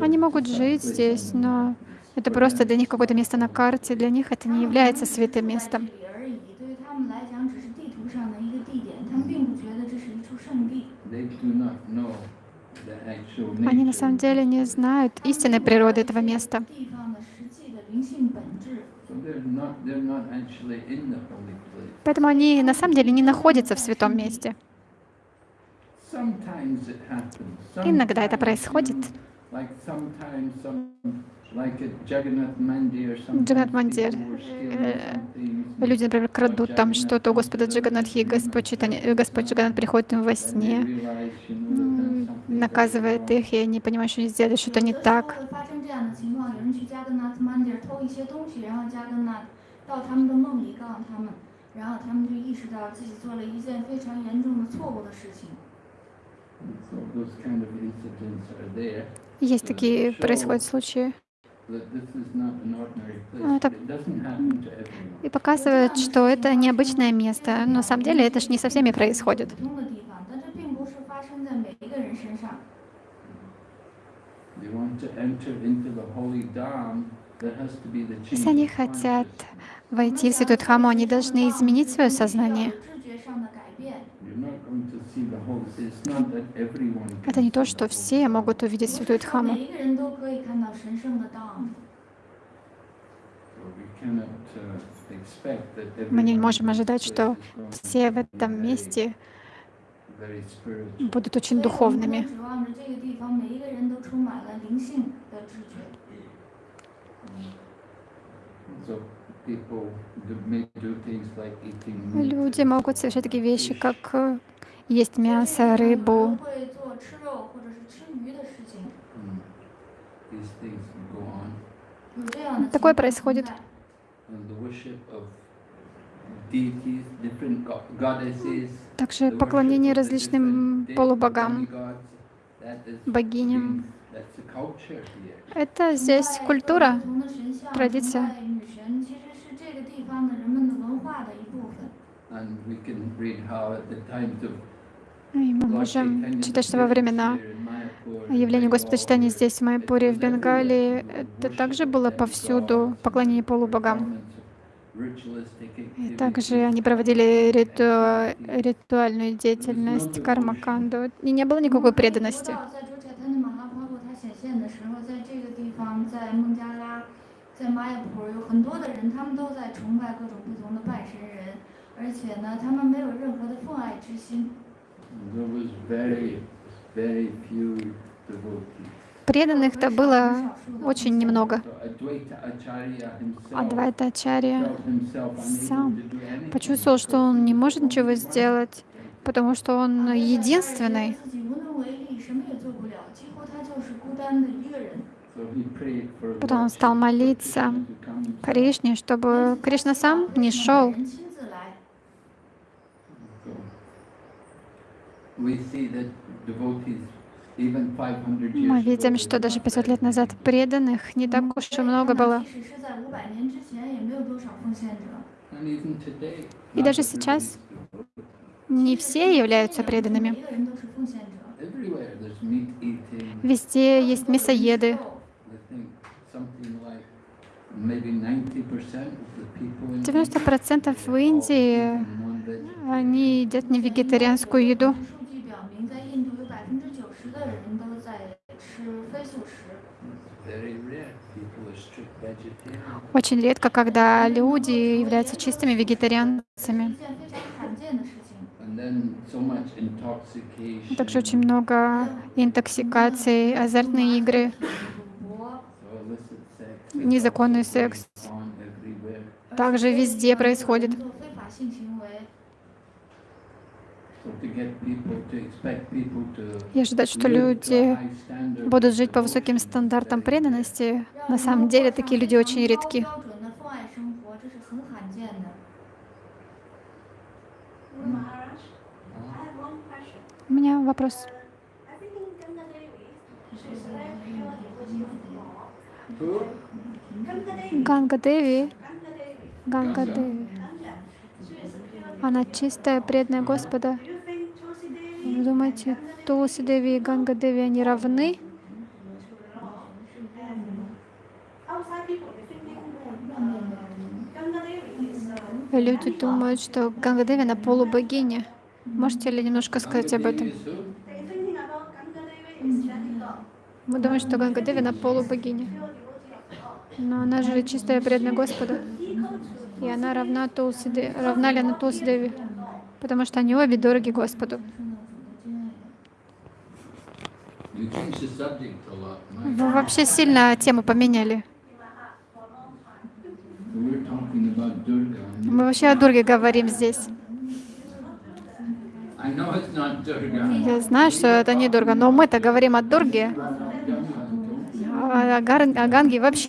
Они могут жить здесь, но это просто для них какое-то место на карте, для них это не является святым местом. Они на самом деле не знают истинной природы этого места. Поэтому они на самом деле не находятся в святом месте. Иногда это происходит. Джаганат Мандир. Э, люди, например, крадут там что-то у Господа Джаганатхи, Господь, Читани, Господь Джаганат приходит им во сне, наказывает их, и они понимают, что они сделали что-то не так. Есть такие происходят случаи. Ну, это... И показывает, что это необычное место. Но на самом деле это же не со всеми происходит. Если они хотят войти в Святую Дхаму, они должны изменить свое сознание. Это не то, что все могут увидеть святую Дхаму. Мы не можем ожидать, что все в этом месте будут очень духовными. So Люди могут совершать такие вещи, как э, есть мясо, рыбу. Такое происходит. Также поклонение различным полубогам, богиням. Это здесь культура, традиция. 方的人们的文化的一部分。 And we can read how at the times of И мы Lord можем Chaitanya читать, что во времена here in Mayapur, явления in Господа читания Bengal, здесь, в Майпуре, в Бенгалии, это также было повсюду, поклонение полубогам. И также они проводили риту- ритуальную деятельность, кармаканду, и не было никакой преданности. 在周切坦的马哈帕布他显现的时候，在这个地方，在孟加拉，在玛雅普有很多的人，他们都在崇拜各种不同的拜神人，而且呢，他们没有任何的奉爱之心。 There was very, very few devotees. Преданных-то было очень немного. So Advaita Acharya himself Адвайтачарья felt himself сам unable to do anything. почувствовал, что он не может ничего сделать, потому что он единственный. Потом он стал молиться Кришне, чтобы Кришна сам не шел. Мы видим, что даже 500 лет назад преданных не так уж и много было. И даже сейчас не все являются преданными. Везде есть мясоеды, 90% в Индии они едят не вегетарианскую еду. Очень редко, когда люди являются чистыми вегетарианцами. Также очень много интоксикаций, азартные игры незаконный секс. Также везде происходит. И ожидать, что люди будут жить по высоким стандартам преданности, на самом деле такие люди очень редки. У меня вопрос. Mm. Ганга Деви, Ганга Деви, она чистая, преданная Господа. Вы думаете, Тулси Деви и Ганга Деви, они равны? Люди думают, что Ганга Деви, она полубогиня. Можете ли немножко сказать об этом? Мы думаем, что Ганга Деви, она полубогиня. Но она же чистая, преданная Господа. И она равна Тулси Деви. Равна ли она Тулси Деви? Потому что они обе дороги Господу. Вы вообще сильно тему поменяли. Мы вообще о Дурге говорим здесь. Я знаю, что это не Дурга, но мы-то говорим о Дурге. А о, Гар- о Ганге вообще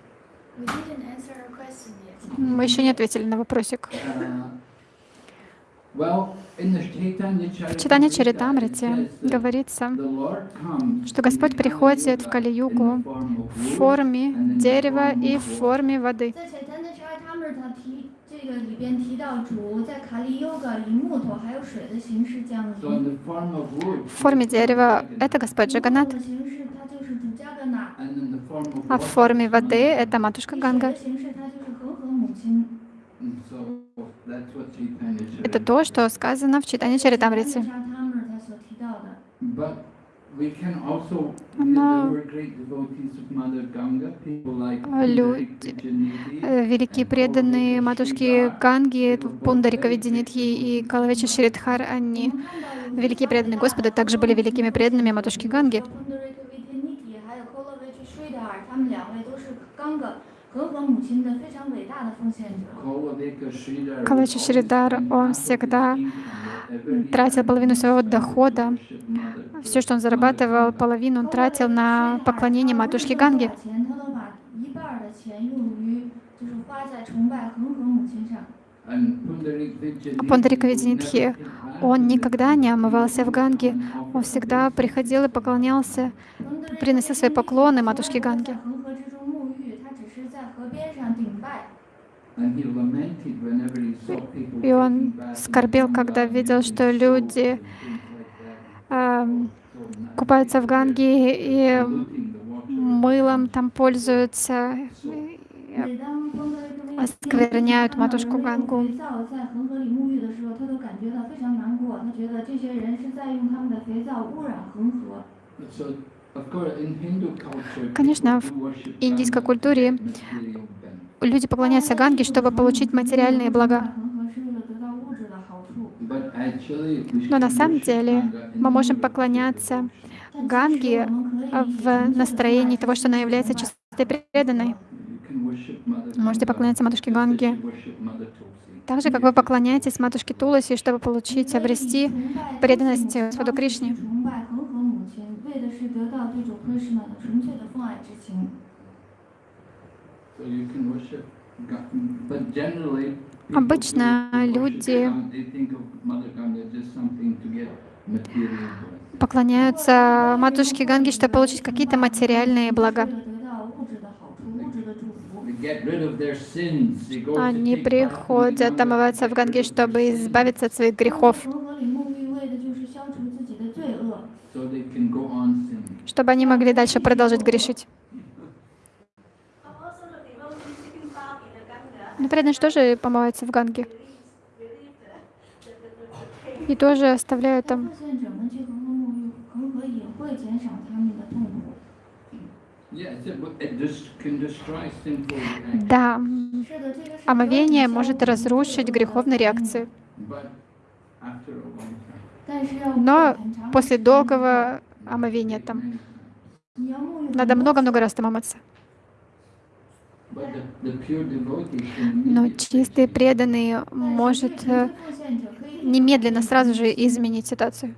Мы еще не ответили на вопросик. В читании Чаритамрите говорится, что Господь приходит в Калиюгу в форме дерева и в форме воды. В форме дерева это Господь Джаганат. А в форме воды это матушка Ганга. Это то, что сказано в читании Чаритамрицы. Но люди, великие преданные матушки Ганги, Пундарика Видинитхи и Калавича Шридхар, они великие преданные Господа, также были великими преданными матушки Ганги. Калача Шридар, он всегда тратил половину своего дохода. Все, что он зарабатывал, половину он тратил на поклонение матушке Ганги. Пандарик Нитхи, он никогда не омывался в Ганге, он всегда приходил и поклонялся, приносил свои поклоны матушке Ганги. И он скорбел, когда видел, что люди э, купаются в Ганге и мылом там пользуются, оскверняют матушку Гангу. Конечно, в индийской культуре люди поклоняются Ганге, чтобы получить материальные блага. Но на самом деле мы можем поклоняться Ганге в настроении того, что она является чистой преданной. Можете поклоняться матушке Ганге. Так же, как вы поклоняетесь матушке Туласи, чтобы получить, обрести преданность Господу Кришне. Обычно люди поклоняются матушке Ганги, чтобы получить какие-то материальные блага. Они приходят омываться в Ганге, чтобы избавиться от своих грехов, чтобы они могли дальше продолжить грешить. Но преданные тоже помывается в Ганге. И тоже оставляют там. Да, омовение может разрушить греховные реакции. Но после долгого омовения там надо много-много раз там омыться. Но чистый преданный может э, немедленно, сразу же изменить ситуацию.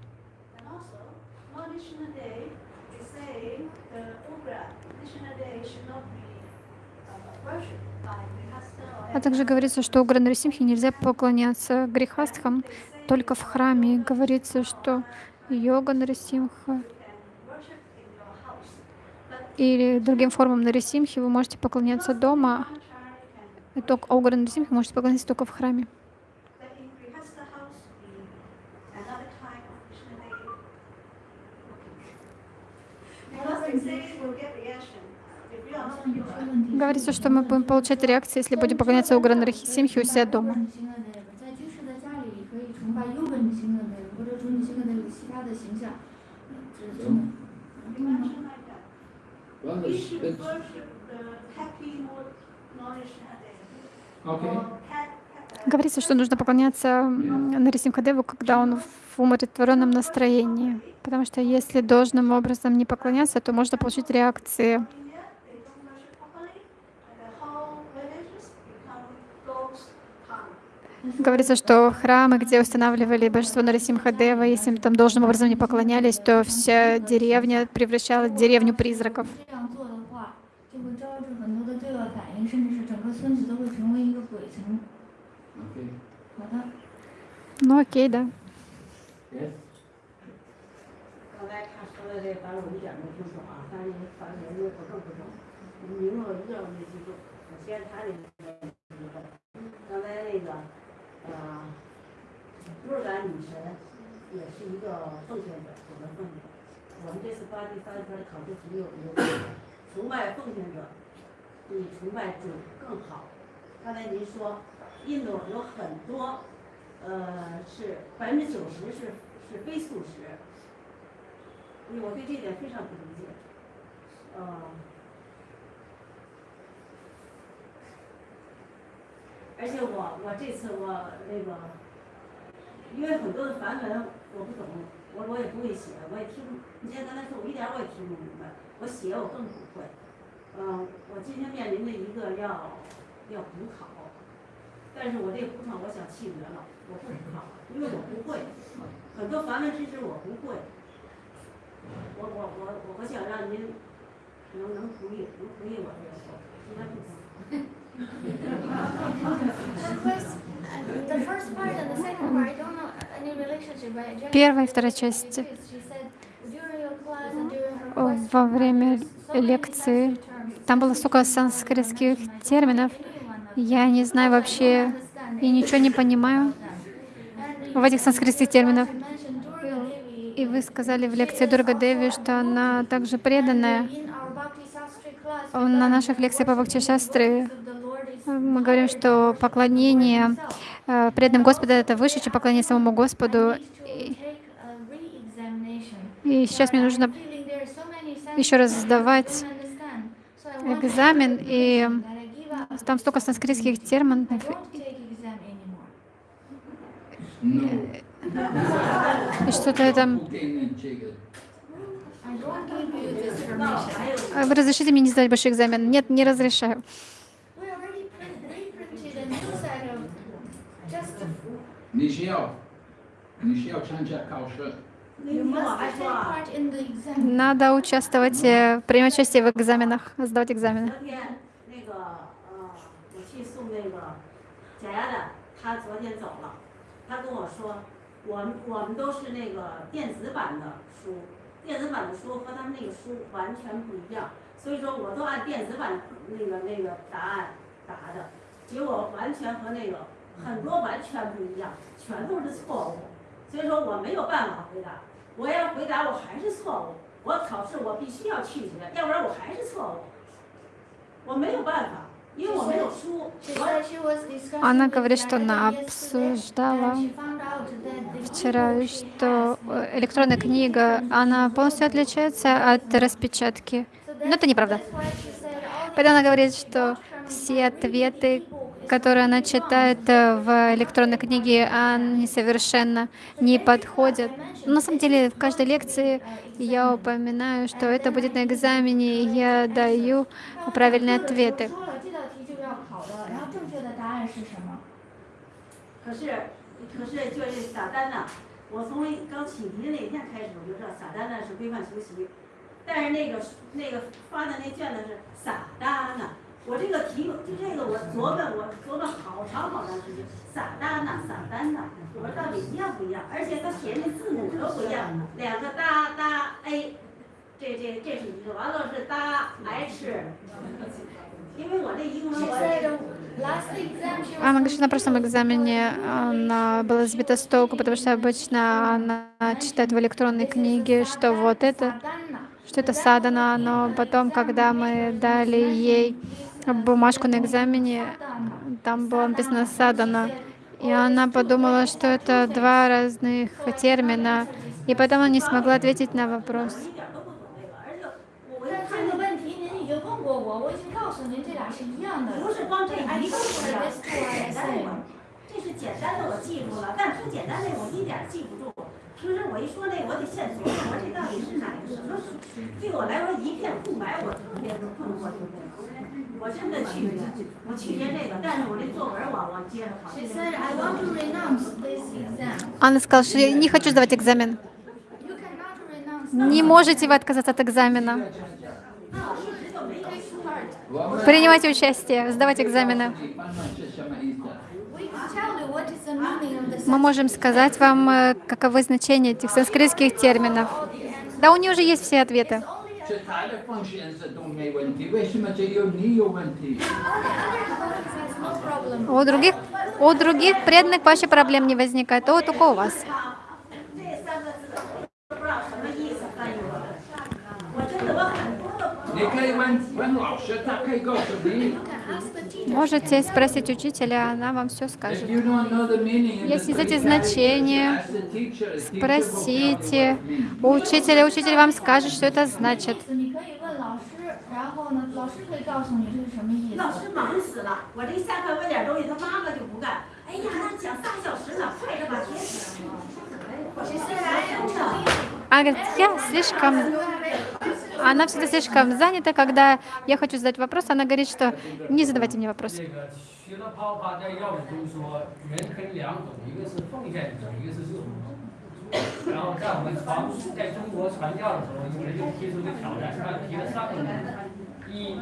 А также говорится, что у Грандерсимхи нельзя поклоняться грехастхам, только в храме. Говорится, что йога Нарисимха или другим формам Нарисимхи вы можете поклоняться дома. И только Огры Нарисимхи можете поклоняться только в храме. Говорится, что мы будем получать реакции, если будем поклоняться Огры Нарисимхи у себя дома. Mm -hmm. Well, We it's, should it's, worship the happy more knowledge day. okay. Or pet, pet, Говорится, что нужно поклоняться Нарисимхадеву, когда он в умиротворенном настроении. Потому что если должным образом не поклоняться, то можно получить реакции. India, they don't worship properly, and the whole villages become ghost town. Говорится, что храмы, где устанавливали божество Нарасимхадева, если им там должным образом не поклонялись, то вся деревня превращалась в деревню призраков. Ну окей, да. Yes. 呃，若干女神也是一个奉献者，我们奉献。我们这次发第三篇考试题有一个 崇拜奉献者，比崇拜主更好。刚才您说，印度有很多，呃，是百分之九十是是非素食，我对这点非常不理解，呃。而且我我这次我那个，因为很多的梵文我不懂，我我也不会写，我也听。你像刚才说，我一点儿我也听不明白，我写我更不会。嗯，我今天面临的一个要要补考，但是我这个补考我想弃绝了，我不补考，因为我不会，很多梵文知识我不会。我我我我想让您能能同意能同意我这个说，应该不考。Uh, Первая и вторая class, Во время лекции там было столько санскритских терминов. Я не знаю вообще и ничего не понимаю в этих санскритских терминах. И вы сказали в лекции Дурга Деви, что она также преданная. А На наших лекциях по Бхакти Шастре мы говорим, что поклонение э, преданным Господа — это выше, чем поклонение самому Господу. И сейчас мне нужно еще раз сдавать экзамен, и там столько санскритских терминов. И что-то это... Вы разрешите мне не сдать большой экзамен? Нет, не разрешаю. Надо участвовать, э, принимать участие в экзаменах, сдавать экзамены. 昨天那个呃，我去送那个假牙的，他昨天走了，他跟我说，我们我们都是那个电子版的书，电子版的书和他们那个书完全不一样，所以说我都按电子版那个那个答案答的，结果完全和那个很多完全不一样，全都是错误，所以说我没有办法回答，我要回答我还是错误，我考试我必须要拒绝，要不然我还是错误。我没有办法，因为我没有书， She 我 said she was discussing Она with говорит, что она Jaya yesterday, обсуждала and she found out that the вчера, keyboard she что has э, электронная книга, она полностью отличается от распечатки. So Но это неправда. that's why she said all the Поэтому она говорит, что все ответы, которые она читает э, в электронной книге, они совершенно не подходят. На самом деле в каждой лекции я упоминаю, что это будет на экзамене, и я даю правильные ответы. 说了这道题就是要考的，然后正确的答案是什么？可是可是就是撒旦呐，我从刚起题的那天开始我就知道撒旦呐是规范学习，但是那个那个发的那卷子是撒旦呐，我这个题就这个我琢磨我琢磨好长好长时间，撒旦呐撒旦呐，我说到底一样不一样？而且它写的字母都不一样，两个哒哒 A，这这这是一个，完了是哒 H，因为我这英文 She 我 said last exam she was Она говорит, что на прошлом экзамене она была сбита с толку, потому что обычно она читает в электронной книге, что вот это, что это садана, но потом, когда мы дали ей бумажку на экзамене, там было написано садана, и она подумала, что это два разных термина, и потом она не смогла ответить на вопрос. 我一点都不懂这个，而且我我一看那个但这个问题您已经问过我，我已经告诉您这俩是一样的。不是光这 I 一个 told 不一 her 样， this 这 to 是 her 简单的 essay. 我，这是简单的我记住了，但不简单的我一点记不住。平时我一说那个，我得现琢磨，我说这到底是哪个什么书？对我来说一片空白，我特别的困惑。我真的拒绝，我拒绝这个，但是我这作文我我接着考。 She said, I want to renounce this exam. Она сказала, что я не хочу сдавать экзамен. You cannot renounce Не можете вы отказаться от экзамена. 那我一直就没有 take part. 我们 Принимайте участие, сдавать экзамены. 一般呢是什么意思？ We can tell you what is the meaning of the Мы можем сказать вам, э, каковы значения этих санскритских терминов. Да, у нее уже есть все ответы. to У других, у других преданных вообще проблем не возникает, то вот только у вас. Вот это Можете спросить учителя, она вам все скажет. Если знаете значение, Спросите у учителя, учитель вам скажет, что это значит. 你可以问老师，然后呢，老师可以告诉你这是什么意思。老师忙死了，我这下课问点东西，他妈妈就不干。哎呀，那讲仨小时呢，快着把学死。 She said, I am too busy. Она говорит, я слишком You have a- она всегда слишком занята, когда я хочу задать вопрос, она говорит, что не задавайте мне вопрос. 这个学了泡泡在要理中说，人分两种，一个是奉献者，一个是热魔。然后在我们传在中国传教的时候，有人就提出个挑战，他提了三个问题：一，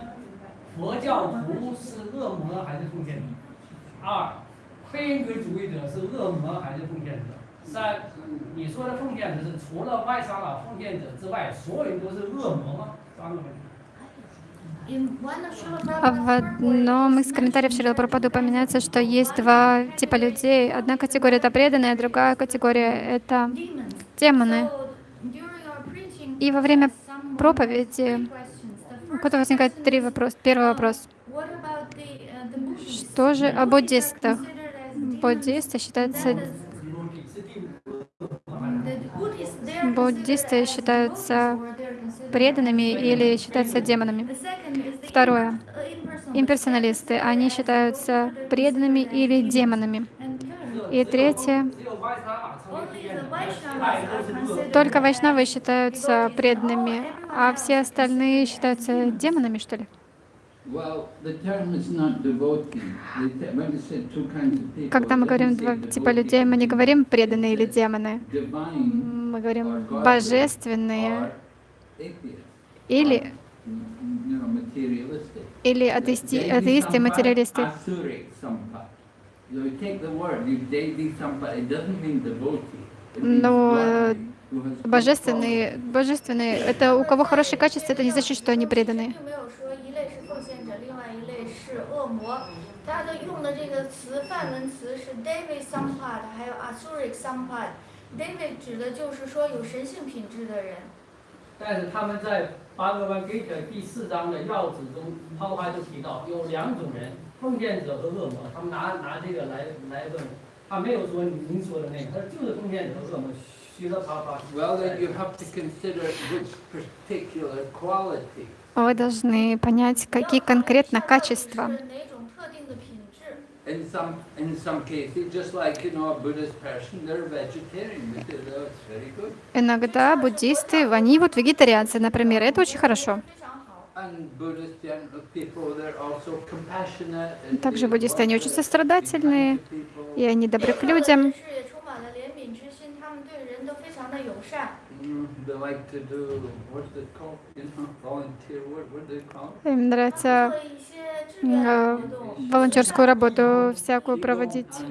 佛教徒是恶魔还是奉献者？二，黑人格主义者是恶魔还是奉献者？ 三，你说的奉献者是除了外长老奉献者之外，所有人都是恶魔吗？三个问题。 In one of Srila А В Prabhupada's одном из комментариев Шрила Прабхупады упоминается, что есть два типа людей. Одна категория — это преданные, а другая категория — это demons. демоны. So during our preaching, И во время some проповеди questions. The у first которого возникает три вопроса. Первый вопрос. What about the, uh, the Buddhists? Что же о буддистах? Considered as demons. Буддисты считаются, Буддисты считаются преданными или считаются демонами. Второе. Имперсоналисты. Они считаются преданными или демонами. И третье. Только вайшнавы считаются преданными, а все остальные считаются демонами, что ли? Когда мы говорим два типа людей, мы не говорим преданные или демоны. Мы говорим божественные или, или атеисти, атеисты, материалисты. Но, Божественные, божественные, это у кого хорошие качества, это не значит, что они преданные. 魔。他的用的这个词梵文词是 David Sampad，还有 Asuric Sampad。David 指的就是说有神性品质的人。但是他们在八格湾 Gita 第四章的要旨中，抛开就提到有两种人，奉献者和恶魔。他们拿拿这个来来问，他没有说您说的那个，他就是奉献者和恶魔。Well, then you have to consider which particular quality. Вы должны понять, какие конкретно качества. Иногда буддисты, они вот вегетарианцы, например, это очень хорошо. Также буддисты, они очень сострадательные, и они добры к людям. Им нравится э, волонтерскую работу всякую проводить.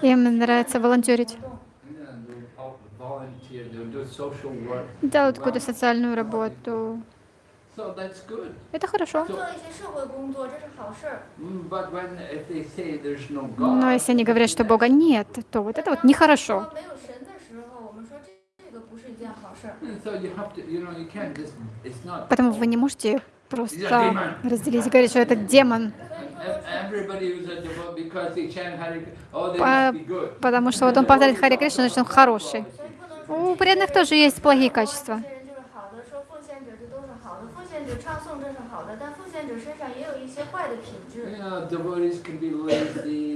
Им нравится волонтерить. Делают какую-то социальную работу. Это хорошо. Но если они говорят, что Бога нет, то вот это вот нехорошо. Поэтому вы не можете просто разделить и говорить, что это демон. По потому что вот он повторяет Хари Кришна, значит он хороший. У преданных тоже есть плохие качества.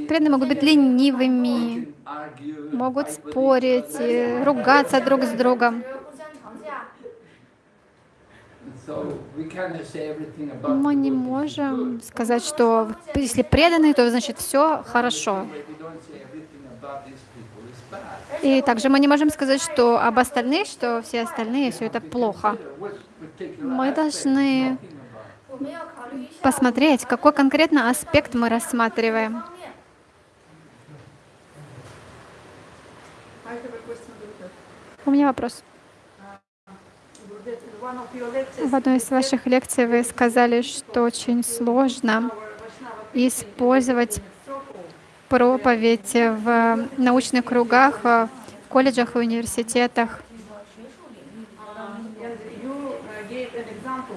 Преданные могут быть ленивыми, могут спорить, э, ругаться друг с другом. Мы не можем сказать, что если преданные, то значит все хорошо. И также мы не можем сказать, что об остальных, что все остальные, все это плохо. Мы должны посмотреть, какой конкретно аспект мы рассматриваем. У меня вопрос. В одной из ваших лекций вы сказали, что очень сложно использовать проповедь в научных кругах, э, в колледжах и университетах.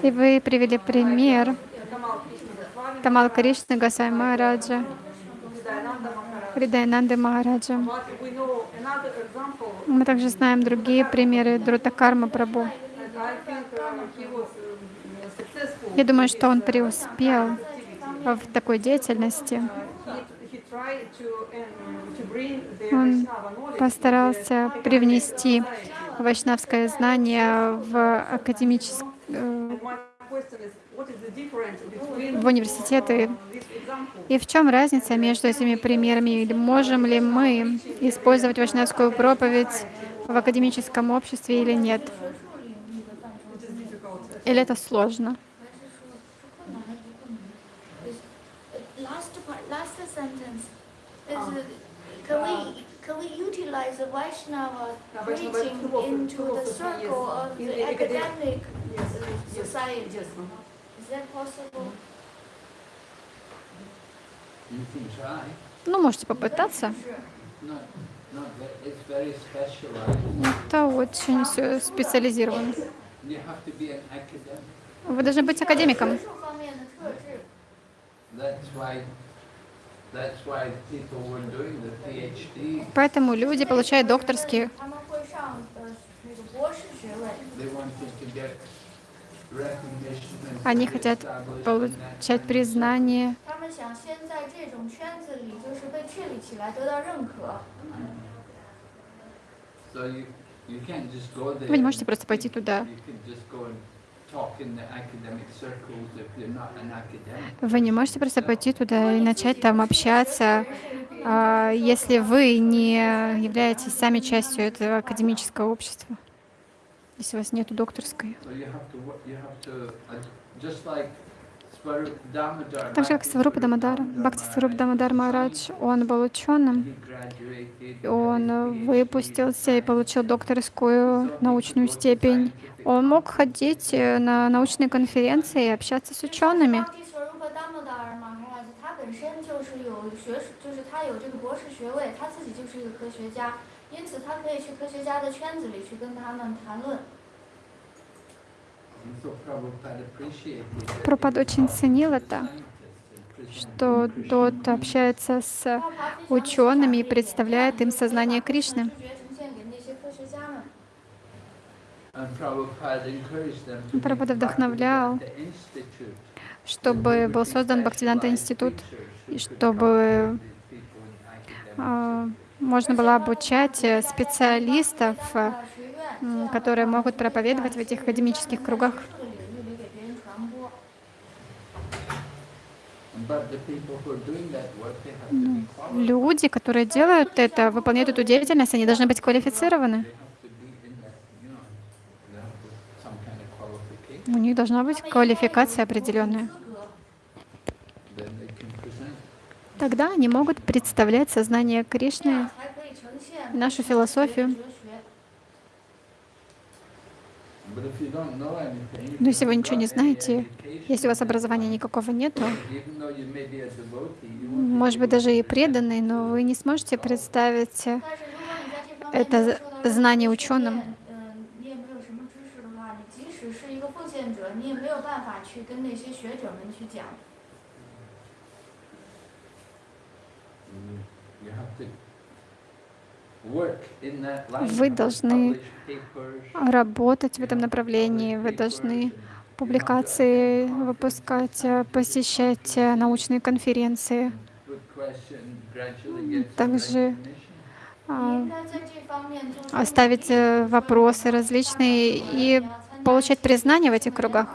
И вы привели пример Тамал Кришны Гасай Махараджа. Хридаянанды Махараджа. Мы также знаем другие примеры Друтакарма Прабу. Я думаю, что он преуспел в такой деятельности. Он постарался привнести вайшнавское знание в академическом в университеты. И в чем разница между этими примерами? Или можем ли мы использовать вашнавскую проповедь в академическом обществе или нет? Или это сложно? Can we utilize the Vaishnava preaching into the circle of the academic society? Ну, можете попытаться. Это очень специализировано. Вы должны быть академиком. Поэтому люди получают докторские. Они хотят получать признание. Вы не можете просто пойти туда. Вы не можете просто пойти туда и начать там общаться, а, если вы не являетесь сами частью этого академического общества если у вас нет докторской. Uh. Так же, как Сварупа Дамадар, Бхакти Сваруп Дамадар Махарадж, он был ученым, он PhD. выпустился и получил докторскую научную степень. Он мог ходить э, на научные конференции и общаться с учеными. 巴蒂索鲁帕达莫达尔马哈拉兹，他本身就是有学士，就是他有这个博士学位，他自己就是一个科学家，因此他可以去科学家的圈子里去跟他们谈论。 And so Prabhupada appreciated that Пропад очень ценил это, scientists and presenting что Krishna тот общается с учеными и представляет им сознание Кришны. 知觉呈现给那些科学家们。 And Prabhupada encouraged them to Прабхупада make вдохновлял, Bhaktivedanta Institute, чтобы был создан Бхактивиданта институт, и чтобы а, можно было обучать э, специалистов, э, которые могут проповедовать в этих академических кругах. Люди, которые делают это, выполняют эту деятельность, они должны быть квалифицированы. У них должна быть квалификация определенная. Тогда они могут представлять сознание Кришны, нашу философию. Но если вы ничего не знаете, если у вас образования никакого нету, может быть, даже и преданный, но вы не сможете представить это знание ученым. Вы должны работать в этом направлении, вы должны публикации выпускать, посещать э, научные конференции. Также а, ставить э, вопросы различные и получать признание в этих кругах.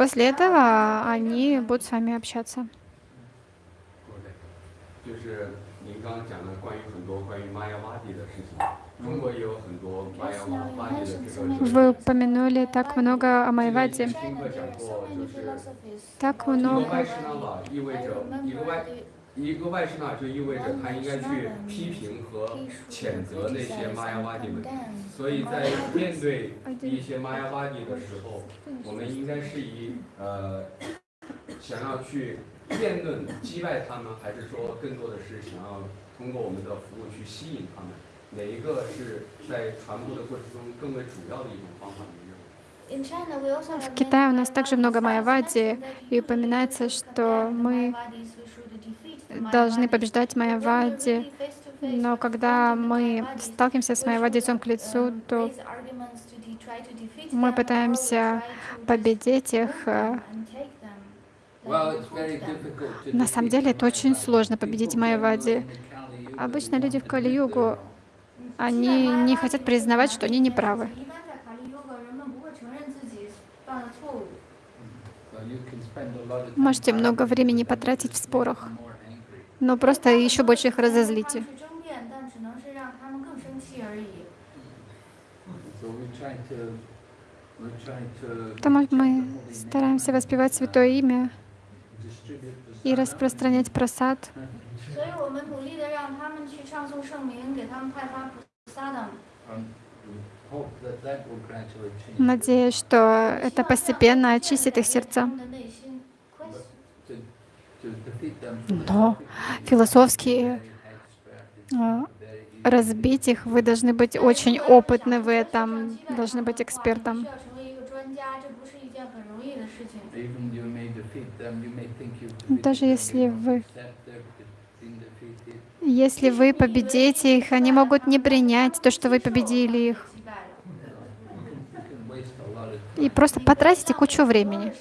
После этого они будут с вами общаться. Вы упомянули так много о Майваде. Так много. 外师那瓦意味着一个外一个外师那就意味着他应该去批评和谴责那些玛雅瓦蒂们。所以在面对一些玛雅瓦蒂的时候，我们应该是以呃想要去辩论击败他们，还是说更多的是想要通过我们的服务去吸引他们？哪一个是在传播的过程中更为主要的一种方法？您认为？ В Китае у нас также много майавади, и упоминается, что мы должны побеждать Майавади. Но когда мы сталкиваемся с Майавади лицом к лицу, то мы пытаемся победить их. На самом деле это очень сложно победить Майавади. Обычно люди в Кали-югу, они не хотят признавать, что они неправы. Можете много времени потратить в спорах но просто еще больше их разозлите. Потому мы стараемся воспевать Святое Имя и распространять просад. Надеюсь, что это постепенно очистит их сердца. Но философски э, разбить их, вы должны быть очень опытны в этом, должны быть экспертом. Даже если вы если вы победите их, они могут не принять то, что вы победили их. И просто потратите кучу времени.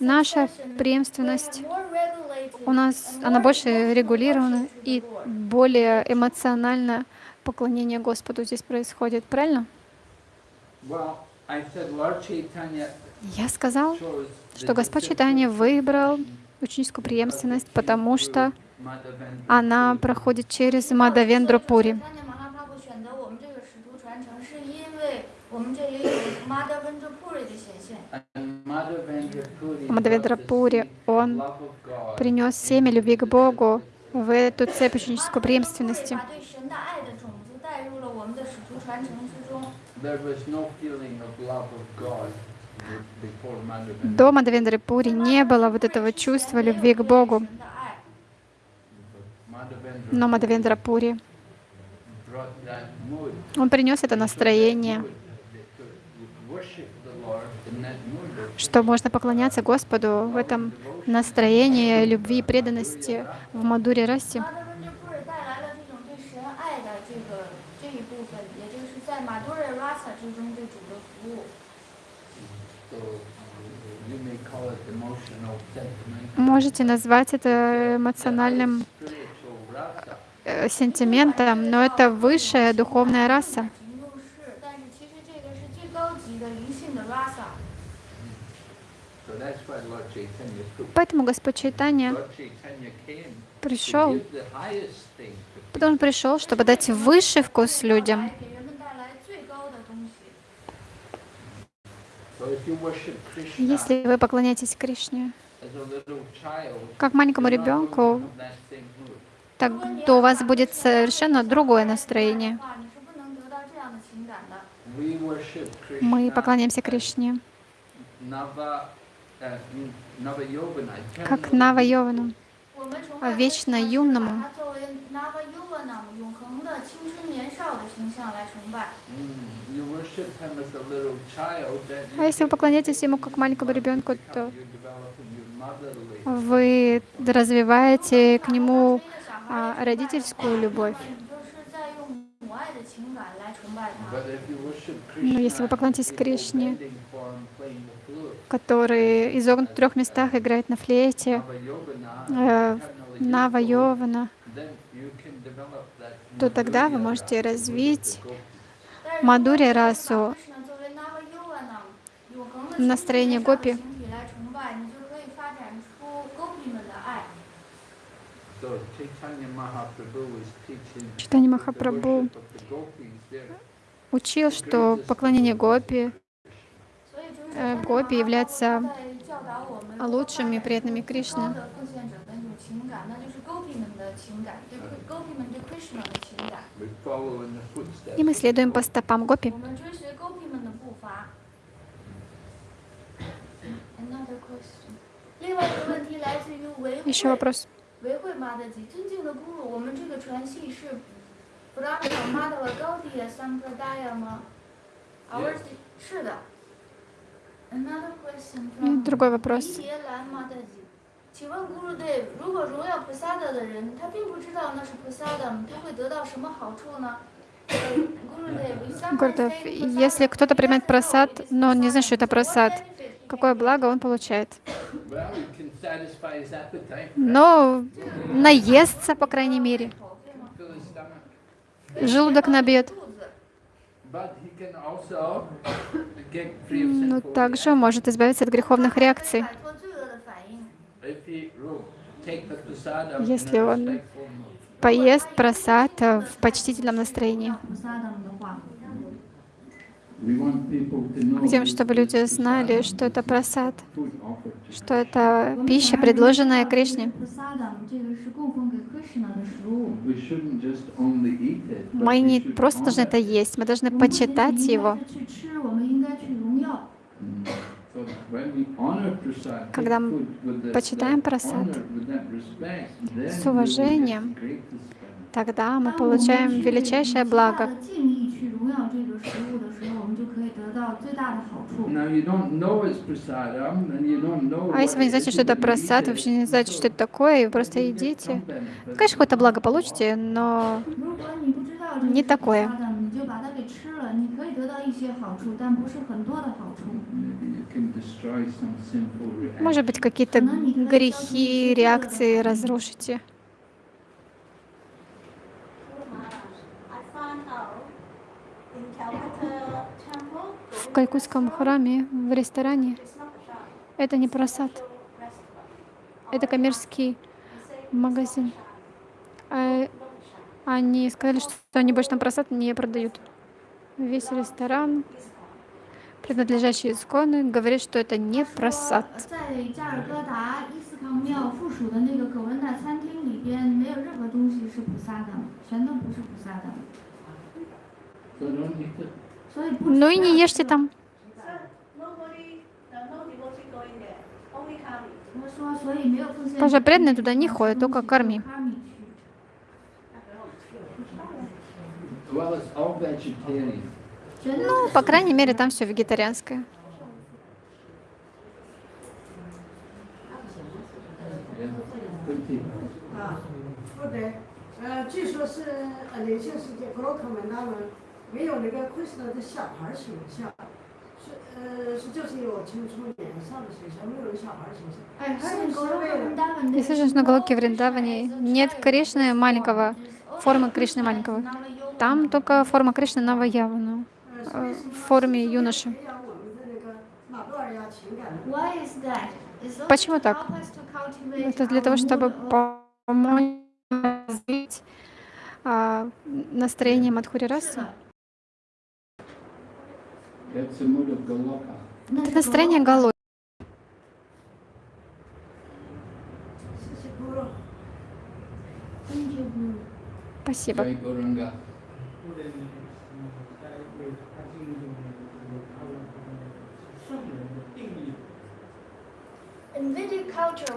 наша преемственность у нас, она больше регулирована и более эмоционально поклонение Господу здесь происходит, правильно? Я сказал, что Господь Читания выбрал ученическую преемственность, потому что она проходит через Мадавендру Пури. Мадаведрапури, он принес семя любви к Богу в эту цепь ученической преемственности. До Мадавендрапури не было вот этого чувства любви к Богу. Но Мадавендрапури, он принес это настроение что можно поклоняться Господу в этом настроении любви и преданности в Мадуре Расе. Можете назвать это эмоциональным э, сентиментом, но это высшая духовная раса. Поэтому Господь Чайтанья пришел, потому он пришел, чтобы дать высший вкус людям. Если вы поклоняетесь Кришне, как маленькому ребенку, так то у вас будет совершенно другое настроение. Мы поклоняемся Кришне как Навайовану, вечно юному. А если вы поклоняетесь ему как маленькому ребенку, то вы развиваете к нему а, родительскую любовь. Но если вы поклоняетесь Кришне, который изогнут в трех местах, играет на флейте, э, Нава Йована, то тогда вы можете развить Мадури расу, настроение гопи. Читание Махапрабху учил, что поклонение гопи Э, гопи являются лучшими преданными Кришны. И мы следуем по стопам гопи. Еще вопрос. Yes. Ну, другой вопрос. Гурдев, если кто-то принимает просад, но он не знает, что это просад, какое благо он получает? Но наестся, по крайней мере. Желудок набьет но ну, также может избавиться от греховных реакций. Если он поест просад э, в почтительном настроении. Хотим, чтобы люди знали, что это просад, что это пища, предложенная Кришне. Мы не просто должны это есть, мы должны почитать его. Когда мы почитаем просад с уважением, тогда мы получаем величайшее благо. А если вы не знаете, что это просад, вообще не знаете, что это такое, и просто едите. Конечно, какое-то благо получите, но не такое. Может быть, какие-то грехи, реакции разрушите. В Калькутском храме, в ресторане, это не просад, это коммерческий магазин. А Они сказали, что они больше там просад не продают. Весь ресторан, принадлежащий Искону, говорит, что это не 说 просад. Ну и не ешьте там. Паша преданные туда не ходят, только корми. Ну, по крайней мере, там все вегетарианское. Yeah. Good tea. 啊，不对，呃，据说是呃灵性世界格罗克们他们没有那个 Krishna 的小孩儿形象，是呃是就是有青春年少的形象，没有小孩儿形象。 I heard in 是不是为了 Goloka Если же на Галоке Вриндаване нет Кришны маленького, формы Кришны маленького. Там только форма Кришны Наваявана 呃， э, 是为什么 в форме юноши. 培养我们的那个马多尔亚情感呢？ Why is that? Is those Почему to так? help us to cultivate Это для our того, чтобы mood of- помочь развить а, настроение Мадхури расы. Это Настроение голодное. Спасибо.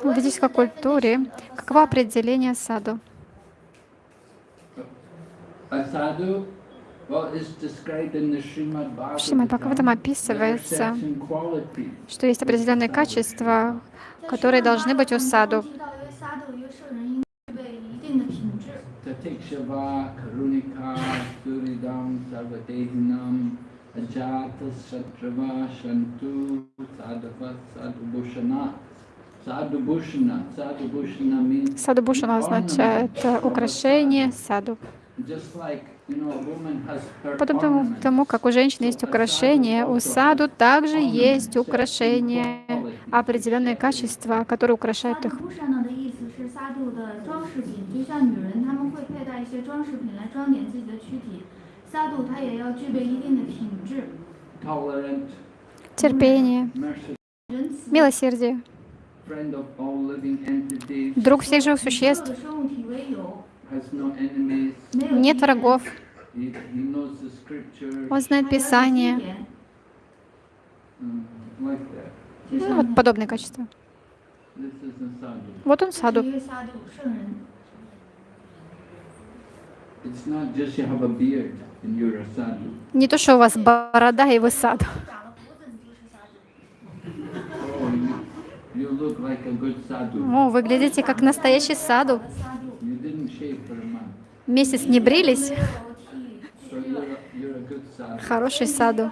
В ведической культуре каково определение саду? Саду в Шримад Бхагаватам описывается, что есть определенные качества, которые должны быть у саду. Саду Садубушана означает украшение саду. Потом тому, как у женщины есть украшение, у саду также есть украшение определенные качества, которые украшают их. Терпение, милосердие, друг всех живых существ. Нет врагов. Он знает Писание. Ну, вот подобные качества. Вот он саду. Не то, что у вас борода, и вы саду. О, выглядите как настоящий саду месяц не брились, хороший саду.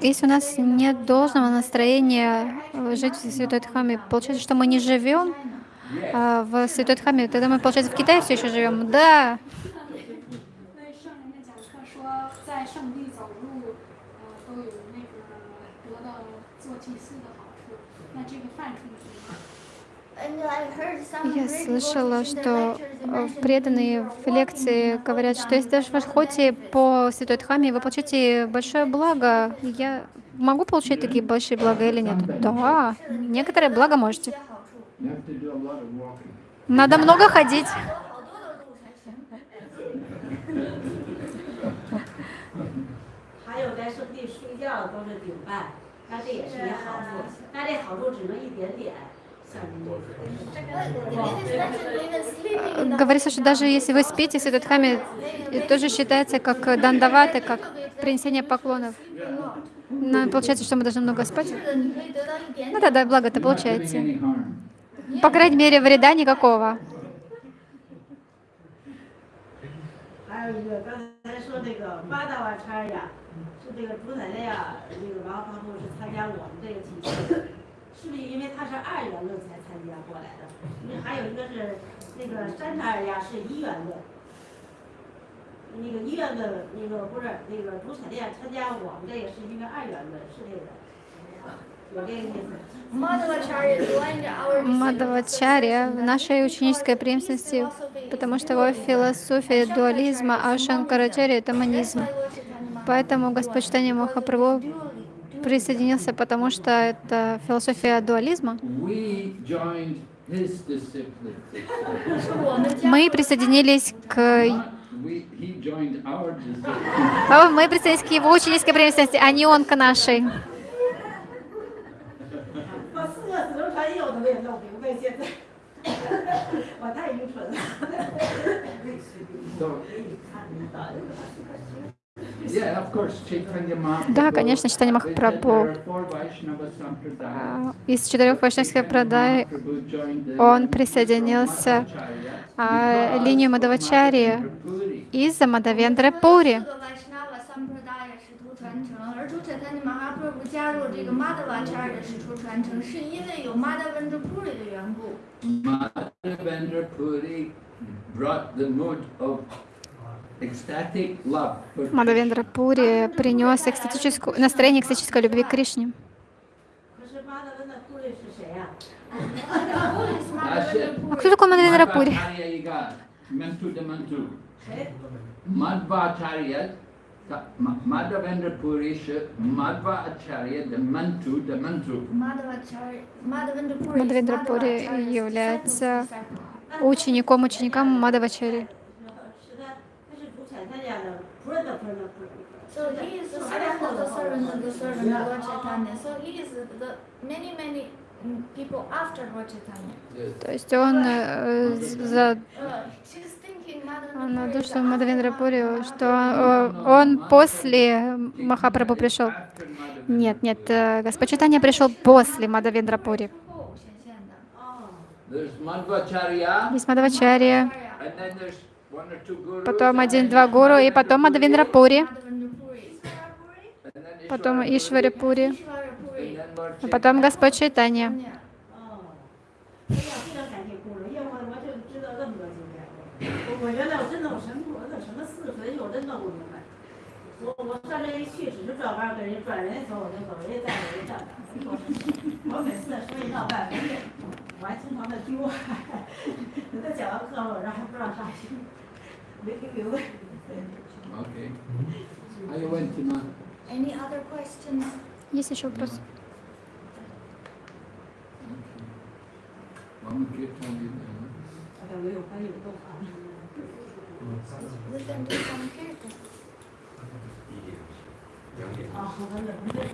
Если у нас нет должного настроения жить в Святой Дхамме, получается, что мы не живем а, в Святой Дхаме. Тогда мы, получается, в Китае все еще живем. Да. Я слышала, что э, преданные в лекции говорят, что если даже вы ходите по Святой Дхаме, вы получите большое благо. Я могу получить такие большие блага или нет? Да, некоторые блага можете. Надо много ходить. Говорится, что даже если вы спите с этот хами, тоже считается как дандаваты, как принесение поклонов. Но получается, что мы должны много спать. Ну да, да, благо это получается any harm. По крайней мере, вреда никакого. Мадавачарья в нашей ученической преемственности, потому что его философия дуализма, а Шанкарачарья — это монизм. Поэтому Господь Читания Махапрабху присоединился, потому что это философия дуализма. Мы присоединились к мы присоединились к его ученической преемственности, а не он к нашей. 我都没有弄明白，现在我太愚蠢了。 So, yeah, of course, Chaitanya Mahaprabhu. Да, конечно, Читание There Махапрабху. are four Vaishnava Sampradayas. А, Из четырех вайшнавских продай Mahaprabhu joined the он lineage of присоединился Madhvacharya а, because линию of Мадавачари Madhavendra Puri. из-за Мадавендра Пури. 承，而主宰他的 Mahaprabhu 加入这个 Madhvacharya 使徒传承，是因为有 Madhavendra Puri 的缘故。 Madhavendra Puri brought the mood of ecstatic love for Мадавендра Пури принес экстатическую, настроение экстатической любви к Кришне. 可是巴德温的库里是谁呀、 А кто такой Мадавендра Пури? Madhvacharya Madhavendra Purisha, Madhva Acharya, the Mantu, the Mantu. Madhavendra Puri является учеником ученикам Мадавачари. So he is the servant of the servant of the servant of Lord Chaitanya. So he is the many many people after Lord Chaitanya. То есть он за на душу Мадавендрапури, что э, он после Махапрабху пришел. Нет, нет, э, Господь читания пришел после Мадавендрапури. Есть Мадавачарья, потом один-два гуру, и потом Мадавендрапури, потом Ишварипури, а потом Господь читания. 我我原来我真的我什么我怎什么四分我真弄不明白。我我上这一去只是转弯跟人转人家走我就走，人家站着人家站着。我每次说一闹半，我还经常的丢，人家讲完课了，然后还不让上去，没给留的。 Okay. Are you went to Ma? Any other questions? Есть еще вопрос? One kirtan you know. 像没有翻译动啊。 一点 Вы там там как это?